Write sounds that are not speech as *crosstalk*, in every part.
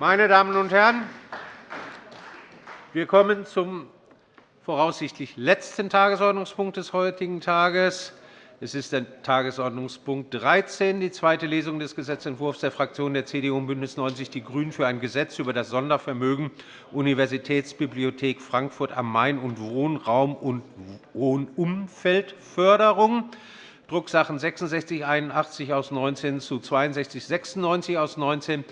Meine Damen und Herren, wir kommen zum voraussichtlich letzten Tagesordnungspunkt des heutigen Tages. Es ist der Tagesordnungspunkt 13, die zweite Lesung des Gesetzentwurfs der Fraktionen der CDU und BÜNDNIS 90 die GRÜNEN für ein Gesetz über das Sondervermögen Universitätsbibliothek Frankfurt am Main und Wohnraum- und Wohnumfeldförderung. Drucksachen 6681 aus 19 zu 6296 aus 19.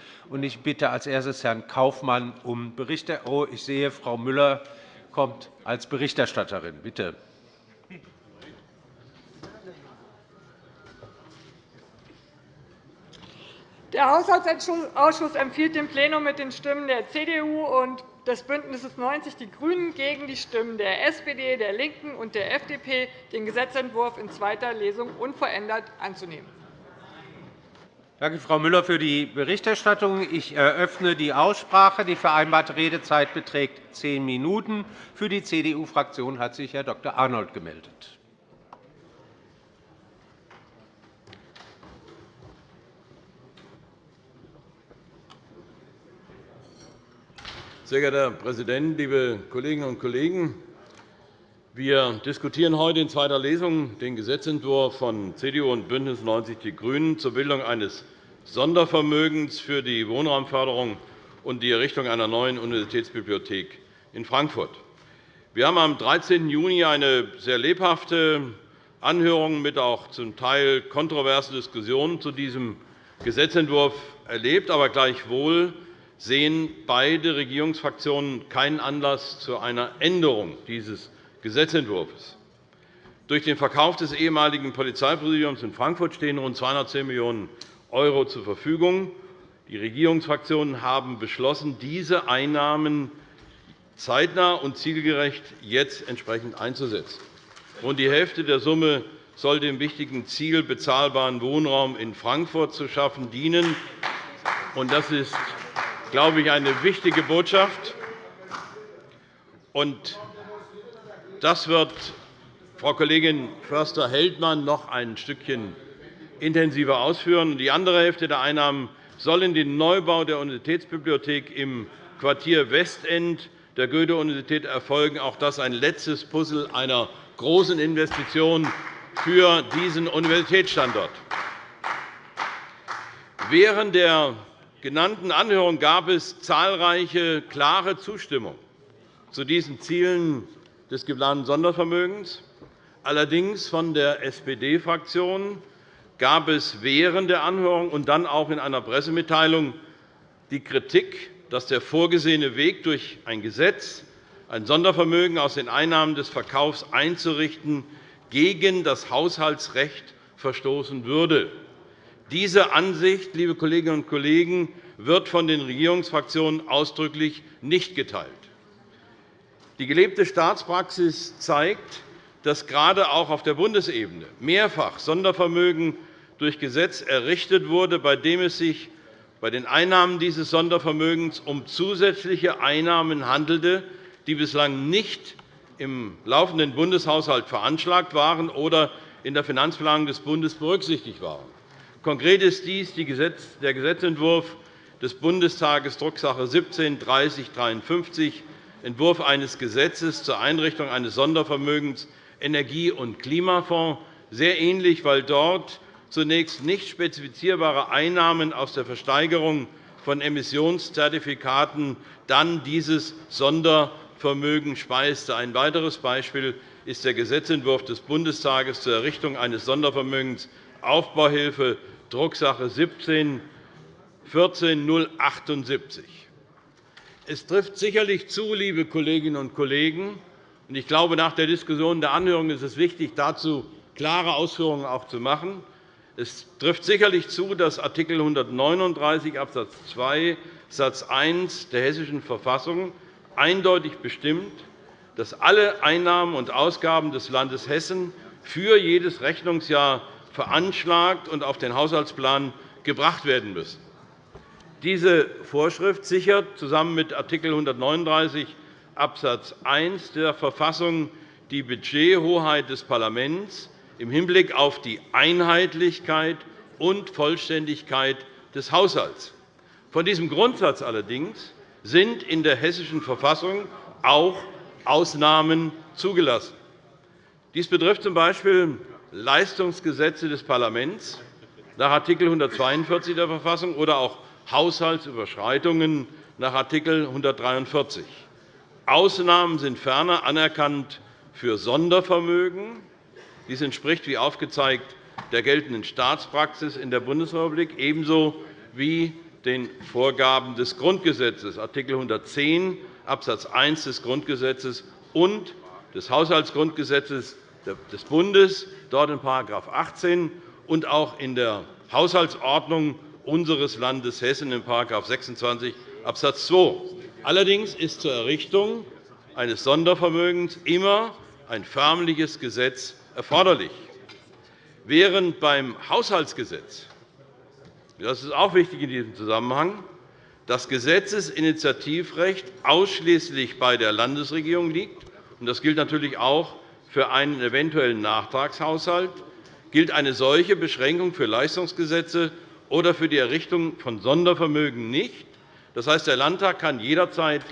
Ich bitte als erstes Herrn Kaufmann um Berichte. Oh, ich sehe, Frau Müller kommt als Berichterstatterin. Bitte. Der Haushaltsausschuss empfiehlt dem Plenum mit den Stimmen der CDU und des BÜNDNisses 90 die GRÜNEN gegen die Stimmen der SPD, der LINKEN und der FDP, den Gesetzentwurf in zweiter Lesung unverändert anzunehmen. Danke, Frau Müller, für die Berichterstattung. Ich eröffne die Aussprache. Die vereinbarte Redezeit beträgt zehn Minuten. Für die CDU-Fraktion hat sich Herr Dr. Arnold gemeldet. Sehr geehrter Herr Präsident, liebe Kolleginnen und Kollegen! Wir diskutieren heute in zweiter Lesung den Gesetzentwurf von CDU und BÜNDNIS 90 die GRÜNEN zur Bildung eines Sondervermögens für die Wohnraumförderung und die Errichtung einer neuen Universitätsbibliothek in Frankfurt. Wir haben am 13. Juni eine sehr lebhafte Anhörung mit auch zum Teil kontroversen Diskussionen zu diesem Gesetzentwurf erlebt. Aber gleichwohl sehen beide Regierungsfraktionen keinen Anlass zu einer Änderung dieses Gesetzentwurfs. Durch den Verkauf des ehemaligen Polizeipräsidiums in Frankfurt stehen rund 210 Millionen € zur Verfügung. Die Regierungsfraktionen haben beschlossen, diese Einnahmen zeitnah und zielgerecht jetzt entsprechend einzusetzen. Rund die Hälfte der Summe soll dem wichtigen Ziel, bezahlbaren Wohnraum in Frankfurt zu schaffen, dienen. Das ist glaube ich, eine wichtige Botschaft. das wird Frau Kollegin Förster-Heldmann noch ein Stückchen intensiver ausführen. Die andere Hälfte der Einnahmen soll in den Neubau der Universitätsbibliothek im Quartier Westend der Goethe-Universität erfolgen. Auch das ein letztes Puzzle einer großen Investition für diesen Universitätsstandort. Während der genannten Anhörung gab es zahlreiche klare Zustimmung zu diesen Zielen des geplanten Sondervermögens. Allerdings von der SPD-Fraktion gab es während der Anhörung und dann auch in einer Pressemitteilung die Kritik, dass der vorgesehene Weg durch ein Gesetz, ein Sondervermögen aus den Einnahmen des Verkaufs einzurichten, gegen das Haushaltsrecht verstoßen würde. Diese Ansicht, liebe Kolleginnen und Kollegen, wird von den Regierungsfraktionen ausdrücklich nicht geteilt. Die gelebte Staatspraxis zeigt, dass gerade auch auf der Bundesebene mehrfach Sondervermögen durch Gesetz errichtet wurde, bei dem es sich bei den Einnahmen dieses Sondervermögens um zusätzliche Einnahmen handelte, die bislang nicht im laufenden Bundeshaushalt veranschlagt waren oder in der Finanzplanung des Bundes berücksichtigt waren. Konkret ist dies der Gesetzentwurf des Bundestages, Drucksache 17-3053, Entwurf eines Gesetzes zur Einrichtung eines Sondervermögens Energie- und Klimafonds, sehr ähnlich, weil dort zunächst nicht spezifizierbare Einnahmen aus der Versteigerung von Emissionszertifikaten dann dieses Sondervermögen speiste. Ein weiteres Beispiel ist der Gesetzentwurf des Bundestages zur Errichtung eines Sondervermögens Aufbauhilfe, Drucksache 17 14 Es trifft sicherlich zu, liebe Kolleginnen und Kollegen, und ich glaube, nach der Diskussion der Anhörung ist es wichtig, dazu klare Ausführungen auch zu machen. Es trifft sicherlich zu, dass Art. 139 Abs. 2 Satz 1 der Hessischen Verfassung eindeutig bestimmt, dass alle Einnahmen und Ausgaben des Landes Hessen für jedes Rechnungsjahr veranschlagt und auf den Haushaltsplan gebracht werden müssen. Diese Vorschrift sichert zusammen mit Art. 139 Abs. 1 der Verfassung die Budgethoheit des Parlaments im Hinblick auf die Einheitlichkeit und Vollständigkeit des Haushalts. Von diesem Grundsatz allerdings sind in der Hessischen Verfassung auch Ausnahmen zugelassen. Dies betrifft z.B. Leistungsgesetze des Parlaments nach Art. 142 der Verfassung oder auch Haushaltsüberschreitungen nach Art. 143. Ausnahmen sind ferner anerkannt für Sondervermögen. Dies entspricht, wie aufgezeigt, der geltenden Staatspraxis in der Bundesrepublik ebenso wie den Vorgaben des Grundgesetzes, Art. 110 Abs. 1 des Grundgesetzes und des Haushaltsgrundgesetzes des Bundes, dort in § 18, und auch in der Haushaltsordnung unseres Landes Hessen in § 26 Abs. 2. Allerdings ist zur Errichtung eines Sondervermögens immer ein förmliches Gesetz erforderlich. Während beim Haushaltsgesetz das ist auch wichtig in diesem Zusammenhang das Gesetzesinitiativrecht ausschließlich bei der Landesregierung liegt, und das gilt natürlich auch für einen eventuellen Nachtragshaushalt, gilt eine solche Beschränkung für Leistungsgesetze oder für die Errichtung von Sondervermögen nicht. Das heißt, der Landtag kann jederzeit,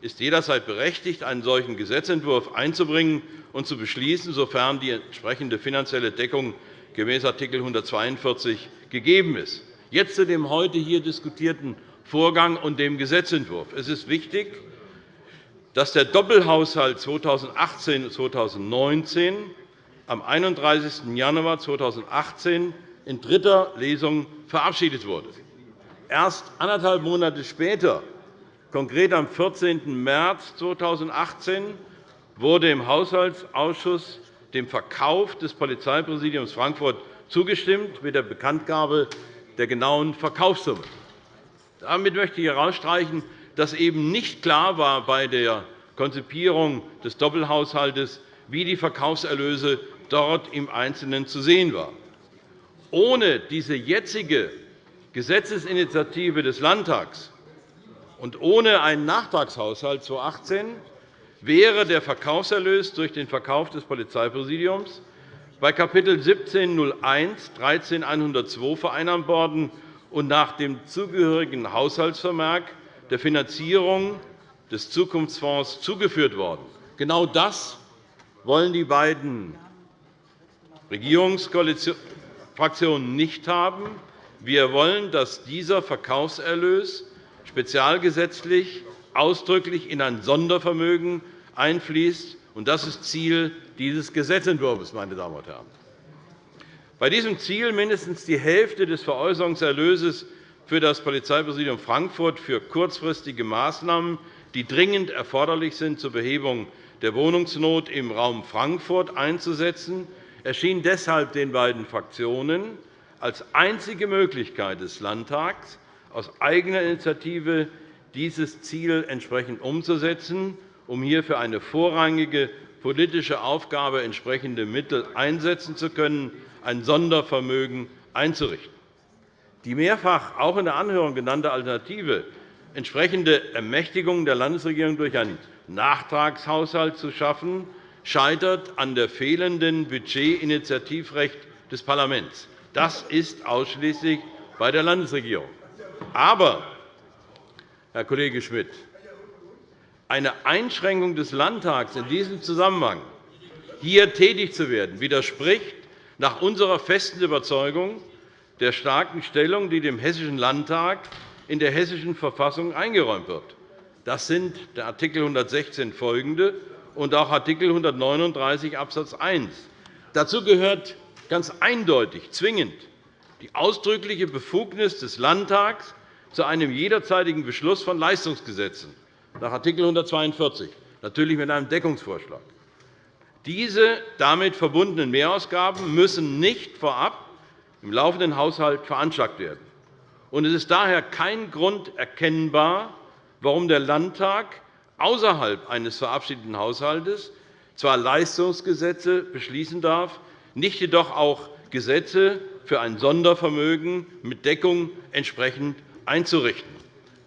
ist jederzeit berechtigt, einen solchen Gesetzentwurf einzubringen und zu beschließen, sofern die entsprechende finanzielle Deckung gemäß Art. 142 gegeben ist. Jetzt zu dem heute hier diskutierten Vorgang und dem Gesetzentwurf. Es ist wichtig, dass der Doppelhaushalt 2018-2019 am 31. Januar 2018 in dritter Lesung verabschiedet wurde. Erst anderthalb Monate später, konkret am 14. März 2018, wurde im Haushaltsausschuss dem Verkauf des Polizeipräsidiums Frankfurt zugestimmt mit der Bekanntgabe der genauen Verkaufssumme. Damit möchte ich herausstreichen, dass eben nicht klar war bei der Konzipierung des Doppelhaushalts, wie die Verkaufserlöse dort im Einzelnen zu sehen waren. Ohne diese jetzige Gesetzesinitiative des Landtags und ohne einen Nachtragshaushalt 2018 wäre der Verkaufserlös durch den Verkauf des Polizeipräsidiums bei Kap. 1701 13102 vereinnahmt worden und nach dem zugehörigen Haushaltsvermerk der Finanzierung des Zukunftsfonds zugeführt worden. Genau das wollen die beiden Regierungsfraktionen nicht haben. Wir wollen, dass dieser Verkaufserlös spezialgesetzlich ausdrücklich in ein Sondervermögen einfließt. Das ist Ziel dieses Gesetzentwurfs. Meine Damen und Herren. Bei diesem Ziel, mindestens die Hälfte des Veräußerungserlöses für das Polizeipräsidium Frankfurt für kurzfristige Maßnahmen, die dringend erforderlich sind zur Behebung der Wohnungsnot im Raum Frankfurt einzusetzen, erschien deshalb den beiden Fraktionen als einzige Möglichkeit des Landtags, aus eigener Initiative dieses Ziel entsprechend umzusetzen, um hier für eine vorrangige politische Aufgabe entsprechende Mittel einsetzen zu können, ein Sondervermögen einzurichten. Die mehrfach auch in der Anhörung genannte Alternative, entsprechende Ermächtigung der Landesregierung durch einen Nachtragshaushalt zu schaffen, scheitert an der fehlenden Budgetinitiativrecht des Parlaments. Das ist ausschließlich bei der Landesregierung. Aber, Herr Kollege Schmidt, eine Einschränkung des Landtags in diesem Zusammenhang, hier tätig zu werden, widerspricht nach unserer festen Überzeugung der starken Stellung, die dem Hessischen Landtag in der Hessischen Verfassung eingeräumt wird. Das sind der Art. 116 folgende und auch Art. 139 Abs. 1. Dazu gehört ganz eindeutig zwingend die ausdrückliche Befugnis des Landtags zu einem jederzeitigen Beschluss von Leistungsgesetzen nach Art. 142, natürlich mit einem Deckungsvorschlag. Diese damit verbundenen Mehrausgaben müssen nicht vorab im laufenden Haushalt veranschlagt werden. Es ist daher kein Grund erkennbar, warum der Landtag außerhalb eines verabschiedeten Haushalts zwar Leistungsgesetze beschließen darf, nicht jedoch auch Gesetze für ein Sondervermögen mit Deckung entsprechend einzurichten.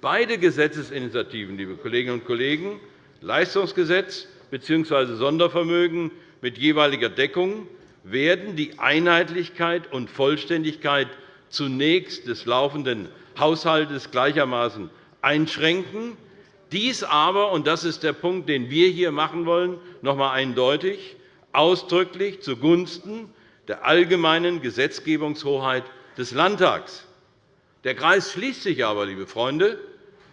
Beide Gesetzesinitiativen, liebe Kolleginnen und Kollegen, Leistungsgesetz bzw. Sondervermögen mit jeweiliger Deckung werden die Einheitlichkeit und Vollständigkeit zunächst des laufenden Haushalts gleichermaßen einschränken. Dies aber, und das ist der Punkt, den wir hier machen wollen, noch einmal eindeutig, ausdrücklich zugunsten der allgemeinen Gesetzgebungshoheit des Landtags. Der Kreis schließt sich aber, liebe Freunde,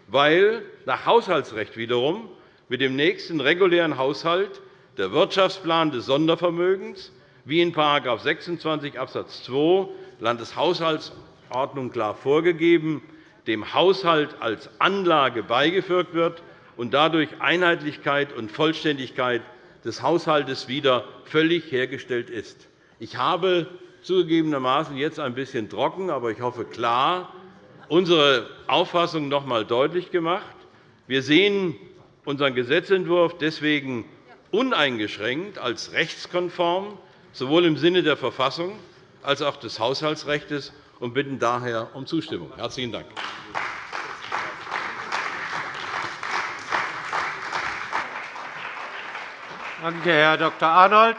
weil nach Haushaltsrecht wiederum mit dem nächsten regulären Haushalt der Wirtschaftsplan des Sondervermögens wie in § 26 Abs. 2 Landeshaushaltsordnung klar vorgegeben, dem Haushalt als Anlage beigefügt wird und dadurch Einheitlichkeit und Vollständigkeit des Haushalts wieder völlig hergestellt ist. Ich habe zugegebenermaßen jetzt ein bisschen trocken, aber ich hoffe klar unsere Auffassung noch einmal deutlich gemacht. Wir sehen unseren Gesetzentwurf deswegen uneingeschränkt als rechtskonform, sowohl im Sinne der Verfassung als auch des Haushaltsrechts, und bitten daher um Zustimmung. – Herzlichen Dank. Danke, Herr Dr. Arnold.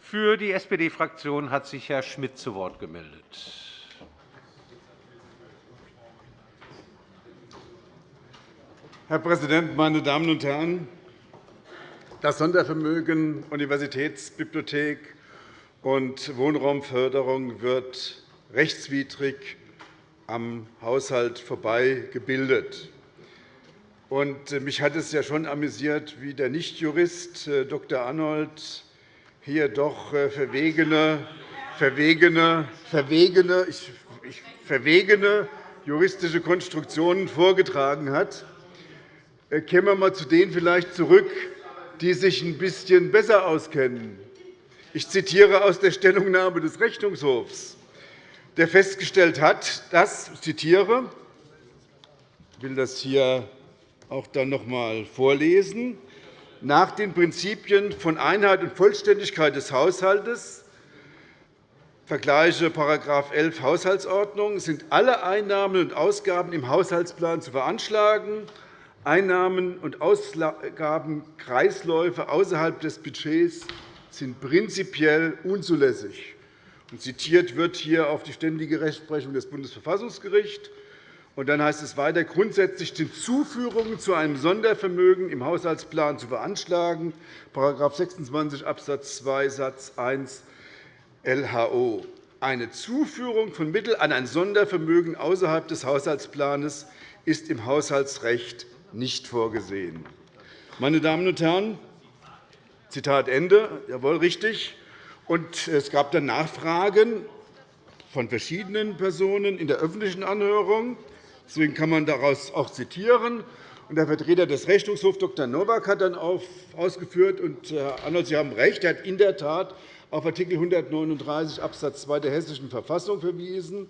Für die SPD-Fraktion hat sich Herr Schmidt zu Wort gemeldet. Herr Präsident, meine Damen und Herren! Das Sondervermögen Universitätsbibliothek und Wohnraumförderung wird rechtswidrig am Haushalt vorbei gebildet. Äh, mich hat es ja schon amüsiert, wie der Nichtjurist äh, Dr. Arnold hier doch äh, verwegene, verwegene, verwegene, verwegene juristische Konstruktionen vorgetragen hat. Kämen wir einmal zu denen vielleicht zurück, die sich ein bisschen besser auskennen. Ich zitiere aus der Stellungnahme des Rechnungshofs, der festgestellt hat, dass, ich zitiere, will das hier auch dann noch einmal vorlesen, nach den Prinzipien von Einheit und Vollständigkeit des Haushalts Vergleiche § 11 Haushaltsordnung sind alle Einnahmen und Ausgaben im Haushaltsplan zu veranschlagen. Einnahmen- und Ausgabenkreisläufe außerhalb des Budgets sind prinzipiell unzulässig. Zitiert wird hier auf die ständige Rechtsprechung des Bundesverfassungsgerichts. Und dann heißt es weiter, grundsätzlich sind Zuführungen zu einem Sondervermögen im Haushaltsplan zu veranschlagen, § 26 Abs. 2 Satz 1 LHO. Eine Zuführung von Mitteln an ein Sondervermögen außerhalb des Haushaltsplans ist im Haushaltsrecht nicht vorgesehen. Meine Damen und Herren, Zitat Ende. Jawohl, richtig. Und es gab dann Nachfragen von verschiedenen Personen in der öffentlichen Anhörung. Deswegen kann man daraus auch zitieren. Der Vertreter des Rechnungshofs, Dr. Nowak, hat dann ausgeführt, und Herr Arnold, Sie haben recht, er hat in der Tat auf Art. 139 Abs. 2 der Hessischen Verfassung verwiesen,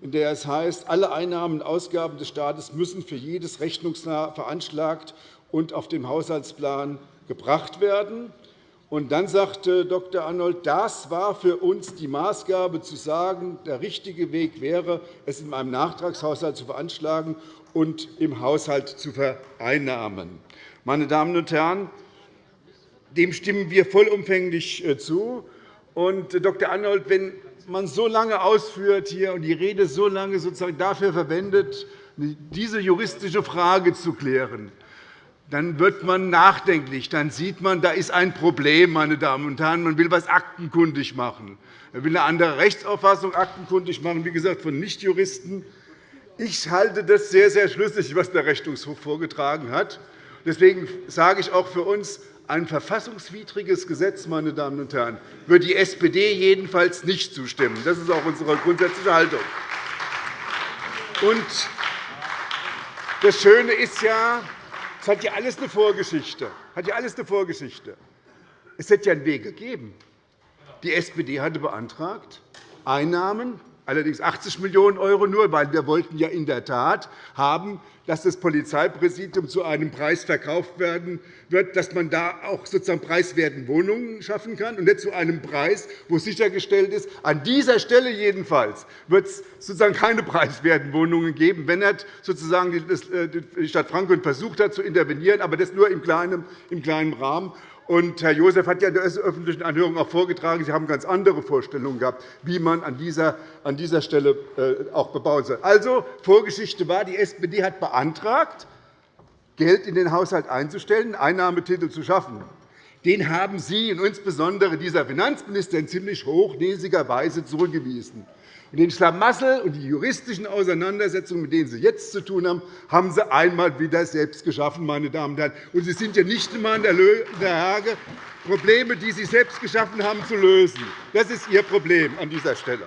in der es heißt, alle Einnahmen und Ausgaben des Staates müssen für jedes Rechnungsjahr veranschlagt und auf dem Haushaltsplan gebracht werden. Und dann sagte Dr. Arnold, das war für uns die Maßgabe, zu sagen, der richtige Weg wäre, es in einem Nachtragshaushalt zu veranschlagen und im Haushalt zu vereinnahmen. Meine Damen und Herren, dem stimmen wir vollumfänglich äh, zu. Und, äh, Dr. Arnold, wenn man so lange ausführt hier und die Rede so lange sozusagen dafür verwendet, diese juristische Frage zu klären, dann wird man nachdenklich. Dann sieht man, da ist ein Problem, meine Damen und Herren. Man will etwas aktenkundig machen. Man will eine andere Rechtsauffassung aktenkundig machen, wie gesagt, von Nichtjuristen. Ich halte das sehr, sehr schlüssig, was der Rechnungshof vorgetragen hat. Deswegen sage ich auch für uns, ein verfassungswidriges Gesetz, meine Damen und Herren, wird die SPD jedenfalls nicht zustimmen. Das ist auch unsere grundsätzliche Haltung. Und das Schöne ist ja, es hat ja alles eine Vorgeschichte. Hat ja alles eine Vorgeschichte. Es hätte ja einen Weg gegeben. Die SPD hatte beantragt, Einnahmen allerdings 80 Millionen € nur, weil wir wollten ja in der Tat haben, dass das Polizeipräsidium zu einem Preis verkauft werden wird, dass man da auch sozusagen preiswerten Wohnungen schaffen kann, und nicht zu einem Preis, wo sichergestellt ist, an dieser Stelle jedenfalls wird es sozusagen keine preiswerten Wohnungen geben, wenn nicht sozusagen die Stadt Frankfurt versucht hat, zu intervenieren, aber das nur im kleinen Rahmen. Herr Joseph hat ja in der öffentlichen Anhörung auch vorgetragen, Sie haben ganz andere Vorstellungen gehabt, wie man an dieser, an dieser Stelle äh, auch bebauen soll. Also, Vorgeschichte war, die SPD hat beantragt, Geld in den Haushalt einzustellen, Einnahmetitel zu schaffen. Den haben Sie und insbesondere dieser Finanzminister in ziemlich hochnäsiger Weise zurückgewiesen. Und den Schlamassel und die juristischen Auseinandersetzungen, mit denen Sie jetzt zu tun haben, haben Sie einmal wieder selbst geschaffen, meine Damen und Herren. Und Sie sind ja nicht einmal in der Lage, Probleme, die Sie selbst geschaffen haben, zu lösen. Das ist Ihr Problem an dieser Stelle.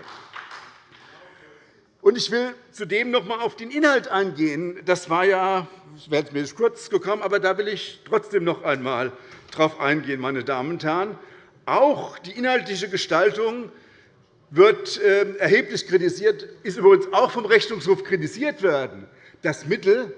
Ich will zudem noch einmal auf den Inhalt eingehen. Das war ja, ich werde mir kurz gekommen, aber da will ich trotzdem noch einmal darauf eingehen, meine Damen und Herren. Auch die inhaltliche Gestaltung wird ähm, erheblich kritisiert, ist übrigens auch vom Rechnungshof kritisiert werden, dass Mittel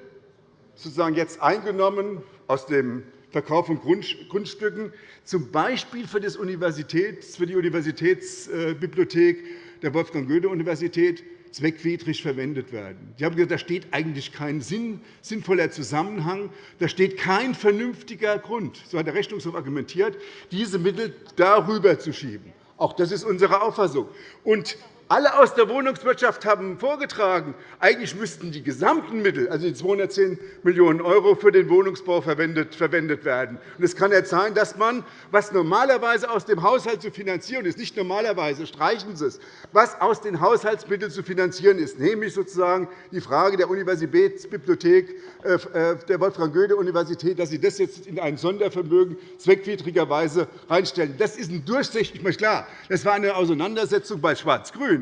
sozusagen jetzt eingenommen aus dem Verkauf von Grundstücken, z. B. für, die Universitätsbibliothek der Wolfgang-Goethe-Universität, zweckwidrig verwendet werden. Sie haben gesagt, da steht eigentlich kein sinnvoller Zusammenhang, da steht kein vernünftiger Grund, so hat der Rechnungshof argumentiert, diese Mittel darüber zu schieben. Auch das ist unsere Auffassung. Und alle aus der Wohnungswirtschaft haben vorgetragen, eigentlich müssten die gesamten Mittel, also die 210 Millionen € für den Wohnungsbau verwendet werden. Es kann nicht sein, dass man, was normalerweise aus dem Haushalt zu finanzieren ist, nicht normalerweise, streichen Sie es, was aus den Haushaltsmitteln zu finanzieren ist, nämlich sozusagen die Frage der Universitätsbibliothek äh, äh, der Wolfgang-Goethe-Universität, dass Sie das jetzt in ein Sondervermögen zweckwidrigerweise reinstellen. Das ist ein durchsichtig, klar, das war eine Auseinandersetzung bei Schwarz-Grün.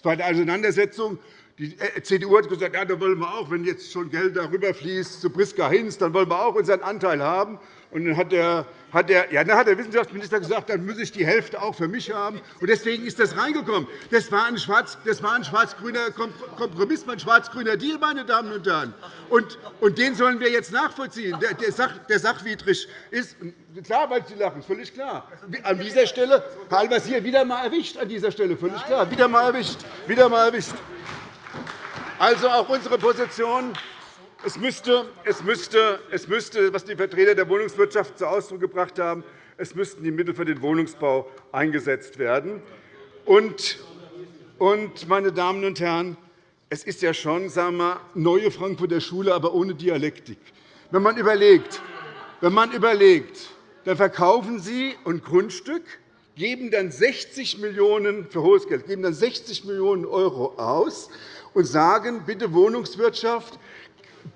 Es war eine Auseinandersetzung. Die CDU hat gesagt, ja, da wollen wir auch, wenn jetzt schon Geld darüber fließt zu Priska Hinz, dann wollen wir auch unseren Anteil haben. Und dann hat der, hat der, ja, dann hat der Wissenschaftsminister gesagt, dann muss ich die Hälfte auch für mich haben. Und deswegen ist das reingekommen. Das war ein schwarz-grüner schwarz Kompromiss, ein schwarz-grüner Deal, meine Damen und Herren. Und, und den sollen wir jetzt nachvollziehen, der, der, sach, der sachwidrig ist. Klar, weil Sie lachen, völlig klar. An dieser Stelle, Herr Al-Wazir, wieder einmal erwischt, an dieser Stelle, völlig klar. Wieder einmal erwischt. Wieder einmal erwischt. Also auch unsere Position es müsste, es, müsste, es müsste, was die Vertreter der Wohnungswirtschaft zu Ausdruck gebracht haben, es müssten die Mittel für den Wohnungsbau eingesetzt werden. Und, meine Damen und Herren, es ist ja schon sagen wir, neue Frankfurter Schule, aber ohne Dialektik. Wenn man überlegt, wenn man überlegt dann verkaufen Sie ein Grundstück, geben dann 60 Millionen € für hohes Geld, geben dann 60 Millionen € aus und sagen, bitte Wohnungswirtschaft,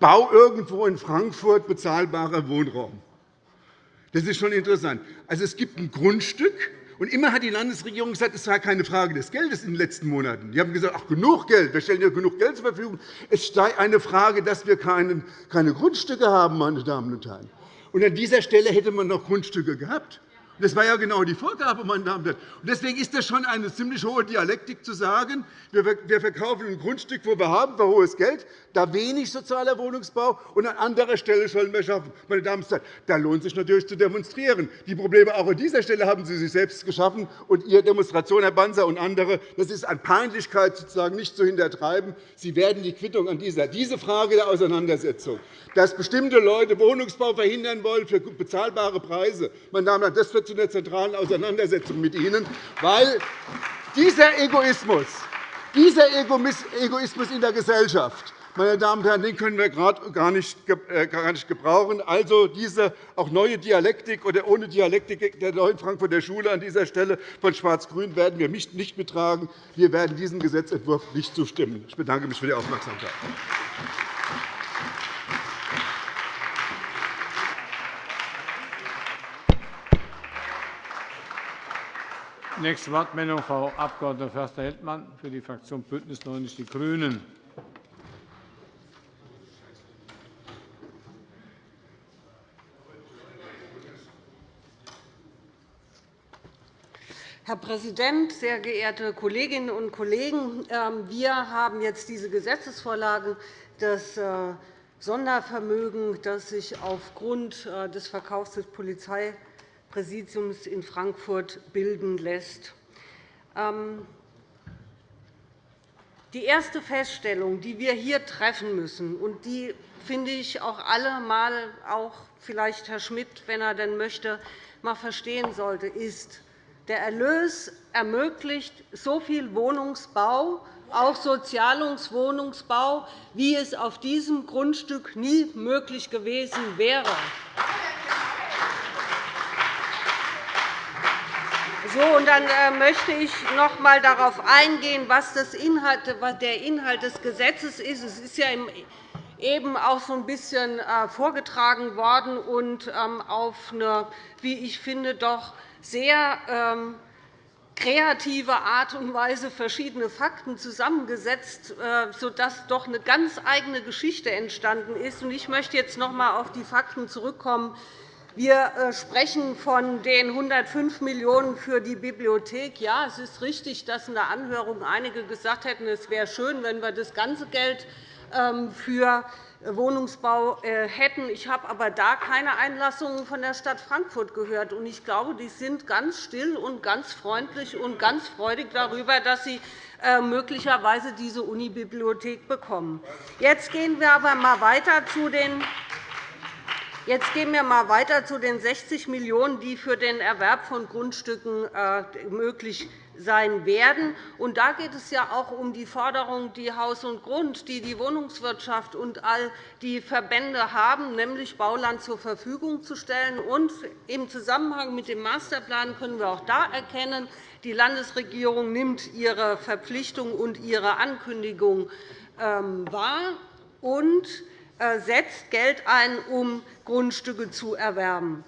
Bau irgendwo in Frankfurt bezahlbarer Wohnraum. Das ist schon interessant. Also, es gibt ein Grundstück, und immer hat die Landesregierung gesagt, es war keine Frage des Geldes in den letzten Monaten. Die haben gesagt, ach, genug Geld, wir stellen ja genug Geld zur Verfügung. Es sei eine Frage, dass wir keine Grundstücke haben, meine Damen und Herren. Und an dieser Stelle hätte man noch Grundstücke gehabt. Das war ja genau die Vorgabe, meine Damen und Herren. Deswegen ist das schon eine ziemlich hohe Dialektik zu sagen, wir verkaufen ein Grundstück, wo wir haben für hohes Geld, da wenig sozialer Wohnungsbau, und an anderer Stelle sollen wir schaffen. Meine Damen und Herren, da lohnt sich natürlich zu demonstrieren. Die Probleme auch an dieser Stelle haben Sie sich selbst geschaffen. Und Ihre Demonstration, Herr Banzer und andere, das ist an Peinlichkeit sozusagen nicht zu hintertreiben. Sie werden die Quittung an dieser diese Frage der Auseinandersetzung, dass bestimmte Leute Wohnungsbau verhindern wollen für bezahlbare Preise, meine Damen und Herren, das wird zu einer zentralen Auseinandersetzung mit Ihnen, weil dieser Egoismus, dieser Egoismus in der Gesellschaft meine Damen und Herren, den können wir gerade gar nicht äh, gebrauchen. Also diese auch neue Dialektik oder ohne Dialektik der neuen Frankfurter Schule an dieser Stelle von Schwarz-Grün werden wir nicht mittragen. Wir werden diesem Gesetzentwurf nicht zustimmen. Ich bedanke mich für die Aufmerksamkeit. Nächste Wortmeldung, Frau Abg. Förster-Heldmann für die Fraktion BÜNDNIS 90 die GRÜNEN. Herr Präsident, sehr geehrte Kolleginnen und Kollegen! Ähm, wir haben jetzt diese Gesetzesvorlage das äh, Sondervermögen, das sich aufgrund äh, des Verkaufs des Polizeipräsidiums in Frankfurt bilden lässt. Ähm, Die erste Feststellung, die wir hier treffen müssen, und die finde ich auch alle mal, auch vielleicht Herr Schmidt, wenn er denn möchte, mal verstehen sollte, ist, der Erlös ermöglicht so viel Wohnungsbau, auch Sozialungswohnungsbau, wie es auf diesem Grundstück nie möglich gewesen wäre. So, und dann äh, möchte ich noch einmal darauf eingehen, was der Inhalt des Gesetzes ist. Es ist ja eben auch so ein bisschen äh, vorgetragen worden und ähm, auf eine, wie ich finde, doch sehr ähm, kreative Art und Weise verschiedene Fakten zusammengesetzt, äh, sodass doch eine ganz eigene Geschichte entstanden ist. Ich möchte jetzt noch einmal auf die Fakten zurückkommen. Wir äh, sprechen von den 105 Millionen € für die Bibliothek. Ja, es ist richtig, dass in der Anhörung einige gesagt hätten, es wäre schön, wenn wir das ganze Geld ähm, für Wohnungsbau äh, hätten. Ich habe aber da keine Einlassungen von der Stadt Frankfurt gehört. Ich glaube, die sind ganz still und ganz freundlich und ganz freudig darüber, dass sie äh, möglicherweise diese Unibibliothek bekommen. Jetzt gehen wir aber mal weiter zu den Jetzt gehen wir mal weiter zu den 60 Millionen €, die für den Erwerb von Grundstücken äh, möglich sein werden. Und da geht es ja auch um die Forderung, die Haus und Grund, die die Wohnungswirtschaft und all die Verbände haben, nämlich Bauland zur Verfügung zu stellen. Und Im Zusammenhang mit dem Masterplan können wir auch da erkennen, die Landesregierung nimmt ihre Verpflichtung und ihre Ankündigung ähm, wahr und setzt Geld ein, um Grundstücke zu erwerben.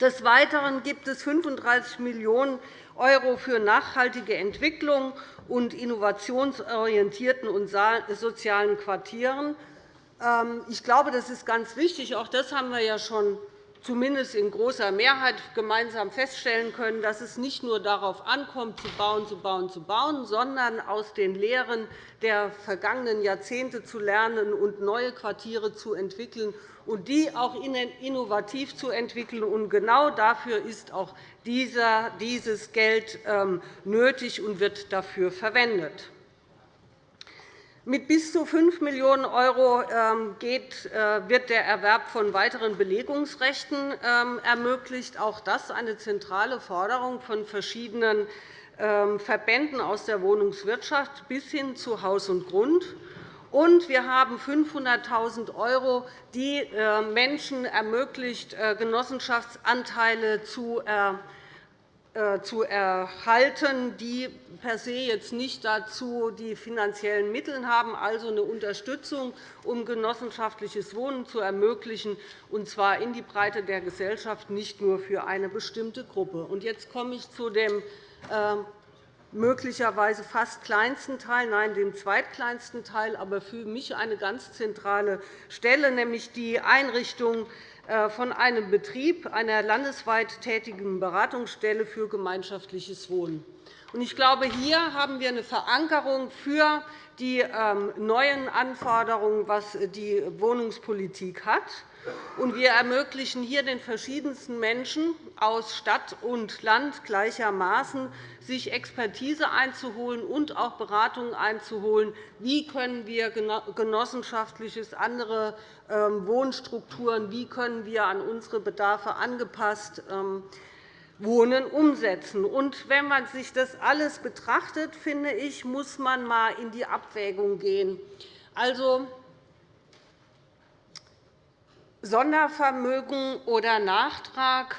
Des Weiteren gibt es 35 Millionen €€ für nachhaltige Entwicklung und innovationsorientierten und sozialen Quartieren. Ähm, ich glaube, das ist ganz wichtig. Auch das haben wir ja schon zumindest in großer Mehrheit gemeinsam feststellen können, dass es nicht nur darauf ankommt, zu bauen, zu bauen, zu bauen, sondern aus den Lehren der vergangenen Jahrzehnte zu lernen und neue Quartiere zu entwickeln und die auch innovativ zu entwickeln. Und genau dafür ist auch dieses Geld ähm, nötig und wird dafür verwendet. Mit bis zu 5 Millionen € ähm, äh, wird der Erwerb von weiteren Belegungsrechten ähm, ermöglicht. Auch das ist eine zentrale Forderung von verschiedenen Verbänden aus der Wohnungswirtschaft bis hin zu Haus und Grund. Und wir haben 500.000 €, die äh, Menschen ermöglicht, äh, Genossenschaftsanteile zu äh, zu erhalten, die per se jetzt nicht dazu die finanziellen Mittel haben, also eine Unterstützung, um genossenschaftliches Wohnen zu ermöglichen, und zwar in die Breite der Gesellschaft, nicht nur für eine bestimmte Gruppe. Jetzt komme ich zu dem möglicherweise fast kleinsten Teil, nein, dem zweitkleinsten Teil, aber für mich eine ganz zentrale Stelle, nämlich die Einrichtung äh, von einem Betrieb einer landesweit tätigen Beratungsstelle für gemeinschaftliches Wohnen. Ich glaube, hier haben wir eine Verankerung für die ähm, neuen Anforderungen, was die Wohnungspolitik hat. Wir ermöglichen hier den verschiedensten Menschen aus Stadt und Land gleichermaßen, sich Expertise einzuholen und auch Beratungen einzuholen. Wie können wir genossenschaftliches, andere ähm, Wohnstrukturen, wie können wir an unsere Bedarfe angepasst ähm, Wohnen umsetzen. Und wenn man sich das alles betrachtet, finde ich, muss man einmal in die Abwägung gehen. Also, Sondervermögen oder Nachtrag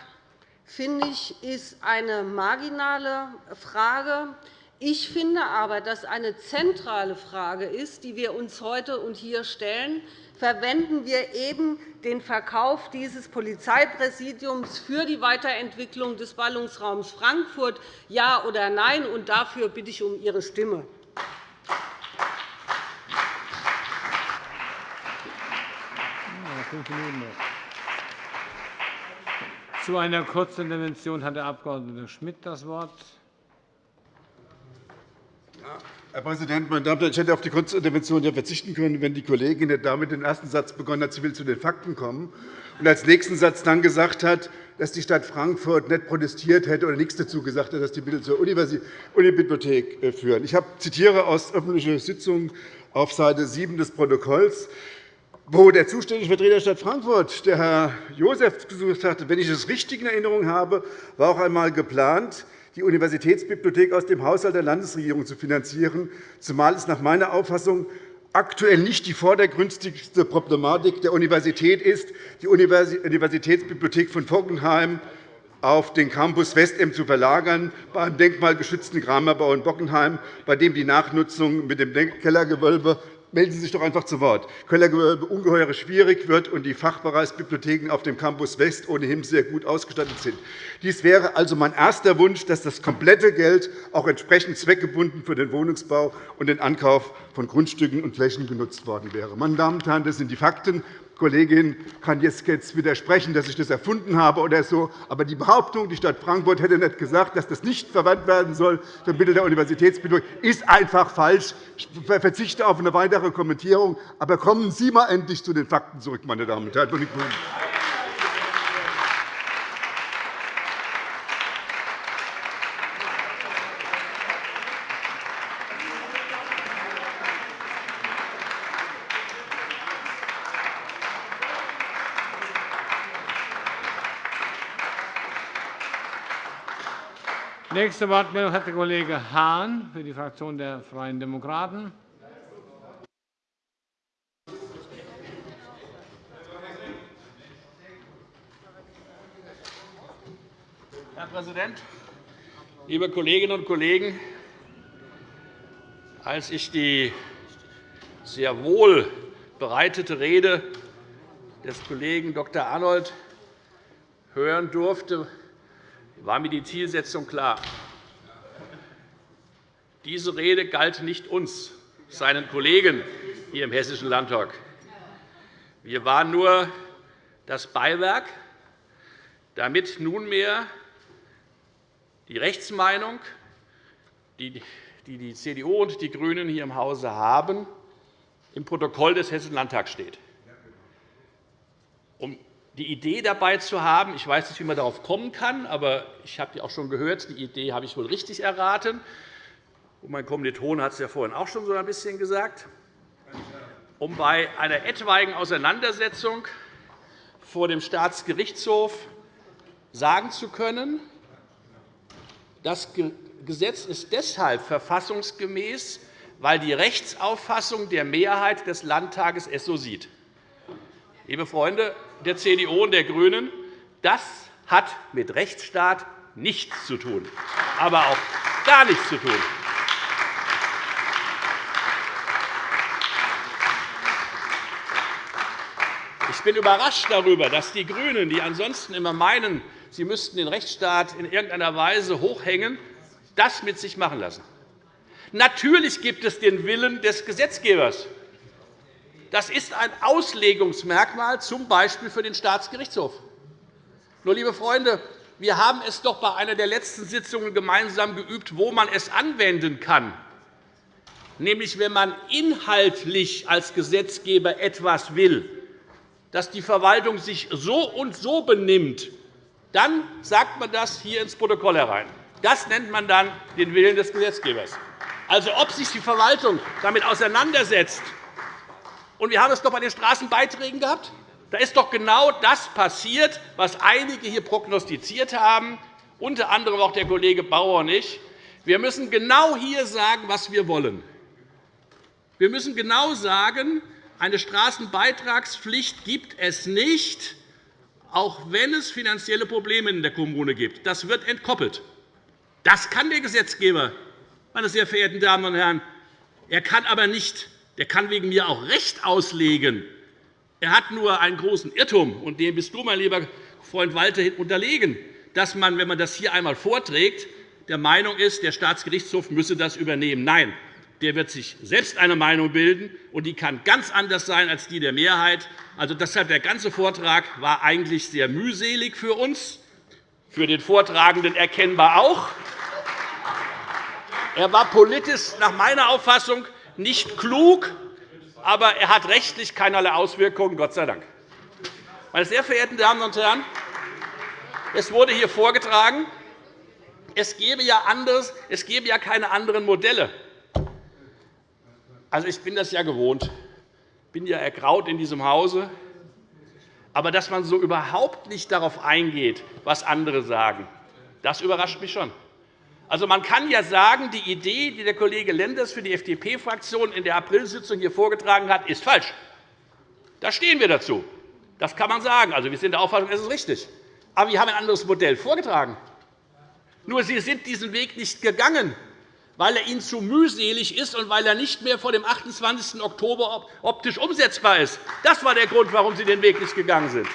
finde ich, ist eine marginale Frage. Ich finde aber, dass eine zentrale Frage ist, die wir uns heute und hier stellen, verwenden wir eben den Verkauf dieses Polizeipräsidiums für die Weiterentwicklung des Ballungsraums Frankfurt, ja oder nein? Und dafür bitte ich um Ihre Stimme. Zu einer Kurzintervention hat der Abg. Schmidt das Wort. Herr Präsident, meine Damen und Herren! Ich hätte auf die Kurzintervention ja verzichten können, wenn die Kollegin damit den ersten Satz begonnen hat, sie will zu den Fakten kommen, und als nächsten Satz dann gesagt hat, dass die Stadt Frankfurt nicht protestiert hätte oder nichts dazu gesagt hätte, dass die Mittel zur Unibibliothek äh, führen. Ich zitiere aus öffentlicher Sitzung auf Seite 7 des Protokolls wo der zuständige Vertreter der Stadt Frankfurt, der Herr Josef, gesagt hatte, wenn ich es richtig in Erinnerung habe, war auch einmal geplant, die Universitätsbibliothek aus dem Haushalt der Landesregierung zu finanzieren, zumal es nach meiner Auffassung aktuell nicht die vordergründigste Problematik der Universität ist, die Universitätsbibliothek von Bockenheim auf den Campus Westem zu verlagern, beim denkmalgeschützten Kramerbau in Bockenheim, bei dem die Nachnutzung mit dem Kellergewölbe melden Sie sich doch einfach zu Wort. Kellergewölbe ungeheuer schwierig wird und die Fachbereichsbibliotheken auf dem Campus West ohnehin sehr gut ausgestattet sind. Dies wäre also mein erster Wunsch, dass das komplette Geld auch entsprechend zweckgebunden für den Wohnungsbau und den Ankauf von Grundstücken und Flächen genutzt worden wäre. Meine Damen und Herren, das sind die Fakten. Kollegin kann jetzt widersprechen, dass ich das erfunden habe oder so. Aber die Behauptung, die Stadt Frankfurt hätte nicht gesagt, dass das nicht verwandt werden soll für Mittel der Universitätsbildung, ist einfach falsch. Ich verzichte auf eine weitere Kommentierung. Aber kommen Sie mal endlich zu den Fakten zurück, meine Damen und Herren von den GRÜNEN. Nächste Wortmeldung hat der Kollege Hahn für die Fraktion der Freien Demokraten. Herr Präsident, liebe Kolleginnen und Kollegen! Als ich die sehr wohl bereitete Rede des Kollegen Dr. Arnold hören durfte, war mir die Zielsetzung klar. Diese Rede galt nicht uns, seinen Kollegen hier im Hessischen Landtag. Wir waren nur das Beiwerk, damit nunmehr die Rechtsmeinung, die die CDU und die GRÜNEN hier im Hause haben, im Protokoll des Hessischen Landtags steht. Um die Idee dabei zu haben. Ich weiß nicht, wie man darauf kommen kann, aber ich habe die auch schon gehört. Die Idee habe ich wohl richtig erraten. Und mein Kommiliton hat es ja vorhin auch schon so ein bisschen gesagt. Um bei einer etwaigen Auseinandersetzung vor dem Staatsgerichtshof sagen zu können, das Gesetz ist deshalb verfassungsgemäß, weil die Rechtsauffassung der Mehrheit des Landtages es so sieht. Liebe Freunde der CDU und der GRÜNEN, das hat mit Rechtsstaat nichts zu tun, aber auch gar nichts zu tun. Ich bin überrascht darüber, dass die GRÜNEN, die ansonsten immer meinen, sie müssten den Rechtsstaat in irgendeiner Weise hochhängen, das mit sich machen lassen. Natürlich gibt es den Willen des Gesetzgebers. Das ist ein Auslegungsmerkmal, z. B. für den Staatsgerichtshof. Nur, liebe Freunde, wir haben es doch bei einer der letzten Sitzungen gemeinsam geübt, wo man es anwenden kann, nämlich wenn man inhaltlich als Gesetzgeber etwas will, dass die Verwaltung sich so und so benimmt, dann sagt man das hier ins Protokoll herein. Das nennt man dann den Willen des Gesetzgebers. Also, ob sich die Verwaltung damit auseinandersetzt, und wir haben es doch bei den Straßenbeiträgen gehabt. Da ist doch genau das passiert, was einige hier prognostiziert haben, unter anderem auch der Kollege Bauer und ich. Wir müssen genau hier sagen, was wir wollen. Wir müssen genau sagen, eine Straßenbeitragspflicht gibt es nicht, auch wenn es finanzielle Probleme in der Kommune gibt. Das wird entkoppelt. Das kann der Gesetzgeber, meine sehr verehrten Damen und Herren. Er kann aber nicht der kann wegen mir auch Recht auslegen. Er hat nur einen großen Irrtum, und dem bist du, mein lieber Freund Walter, unterlegen, dass man, wenn man das hier einmal vorträgt, der Meinung ist, der Staatsgerichtshof müsse das übernehmen. Nein, der wird sich selbst eine Meinung bilden, und die kann ganz anders sein als die der Mehrheit. Also deshalb der ganze Vortrag war eigentlich sehr mühselig für uns, für den Vortragenden erkennbar auch. Er war politisch nach meiner Auffassung nicht klug, aber er hat rechtlich keinerlei Auswirkungen, Gott sei Dank. Meine sehr verehrten Damen und Herren, es wurde hier vorgetragen, es gäbe ja, anderes, es gäbe ja keine anderen Modelle. Also, ich bin das ja gewohnt. Ich bin ja ergraut in diesem Hause. Aber dass man so überhaupt nicht darauf eingeht, was andere sagen, das überrascht mich schon. Also, man kann ja sagen, die Idee, die der Kollege Lenders für die FDP-Fraktion in der Aprilsitzung hier vorgetragen hat, ist falsch. Da stehen wir dazu. Das kann man sagen. Also, wir sind der Auffassung, es ist richtig. Aber wir haben ein anderes Modell vorgetragen. Nur Sie sind diesen Weg nicht gegangen, weil er Ihnen zu mühselig ist und weil er nicht mehr vor dem 28. Oktober optisch umsetzbar ist. Das war der Grund, warum Sie den Weg nicht gegangen sind.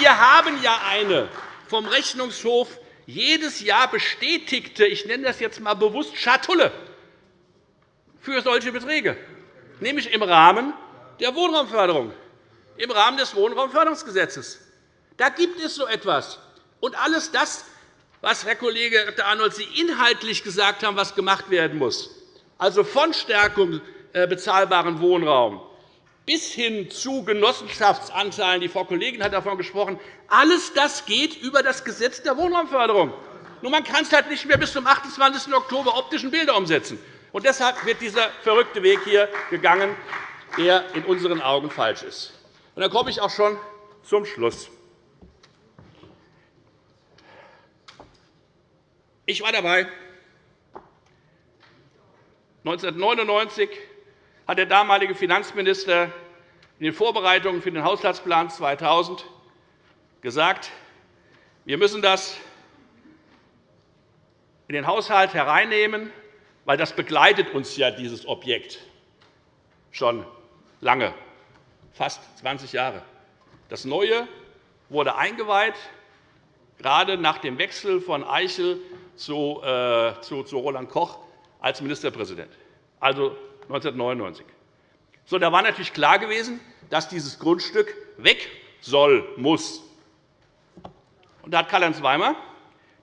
Wir haben ja eine vom Rechnungshof jedes Jahr bestätigte, ich nenne das jetzt einmal bewusst Schatulle für solche Beträge, nämlich im Rahmen der Wohnraumförderung, im Rahmen des Wohnraumförderungsgesetzes. Da gibt es so etwas. Und alles das, was Herr Kollege Dr. Arnold Sie inhaltlich gesagt haben, was gemacht werden muss, also von Stärkung äh, bezahlbaren Wohnraum bis hin zu Genossenschaftsanteilen, die Frau Kollegin hat davon gesprochen, alles das geht über das Gesetz der Wohnraumförderung. Nur man kann es halt nicht mehr bis zum 28. Oktober optischen Bilder umsetzen. Und deshalb wird dieser verrückte Weg hier gegangen, der in unseren Augen falsch ist. Und dann komme ich auch schon zum Schluss. Ich war dabei. 1999 hat der damalige Finanzminister in den Vorbereitungen für den Haushaltsplan 2000 gesagt, wir müssen das in den Haushalt hereinnehmen, weil das begleitet uns ja dieses Objekt schon lange, fast 20 Jahre. Das Neue wurde eingeweiht, gerade nach dem Wechsel von Eichel zu, äh, Roland Koch als Ministerpräsident, also 1999. So, da war natürlich klar gewesen, dass dieses Grundstück weg soll, muss. Und da hat Karl-Heinz Weimar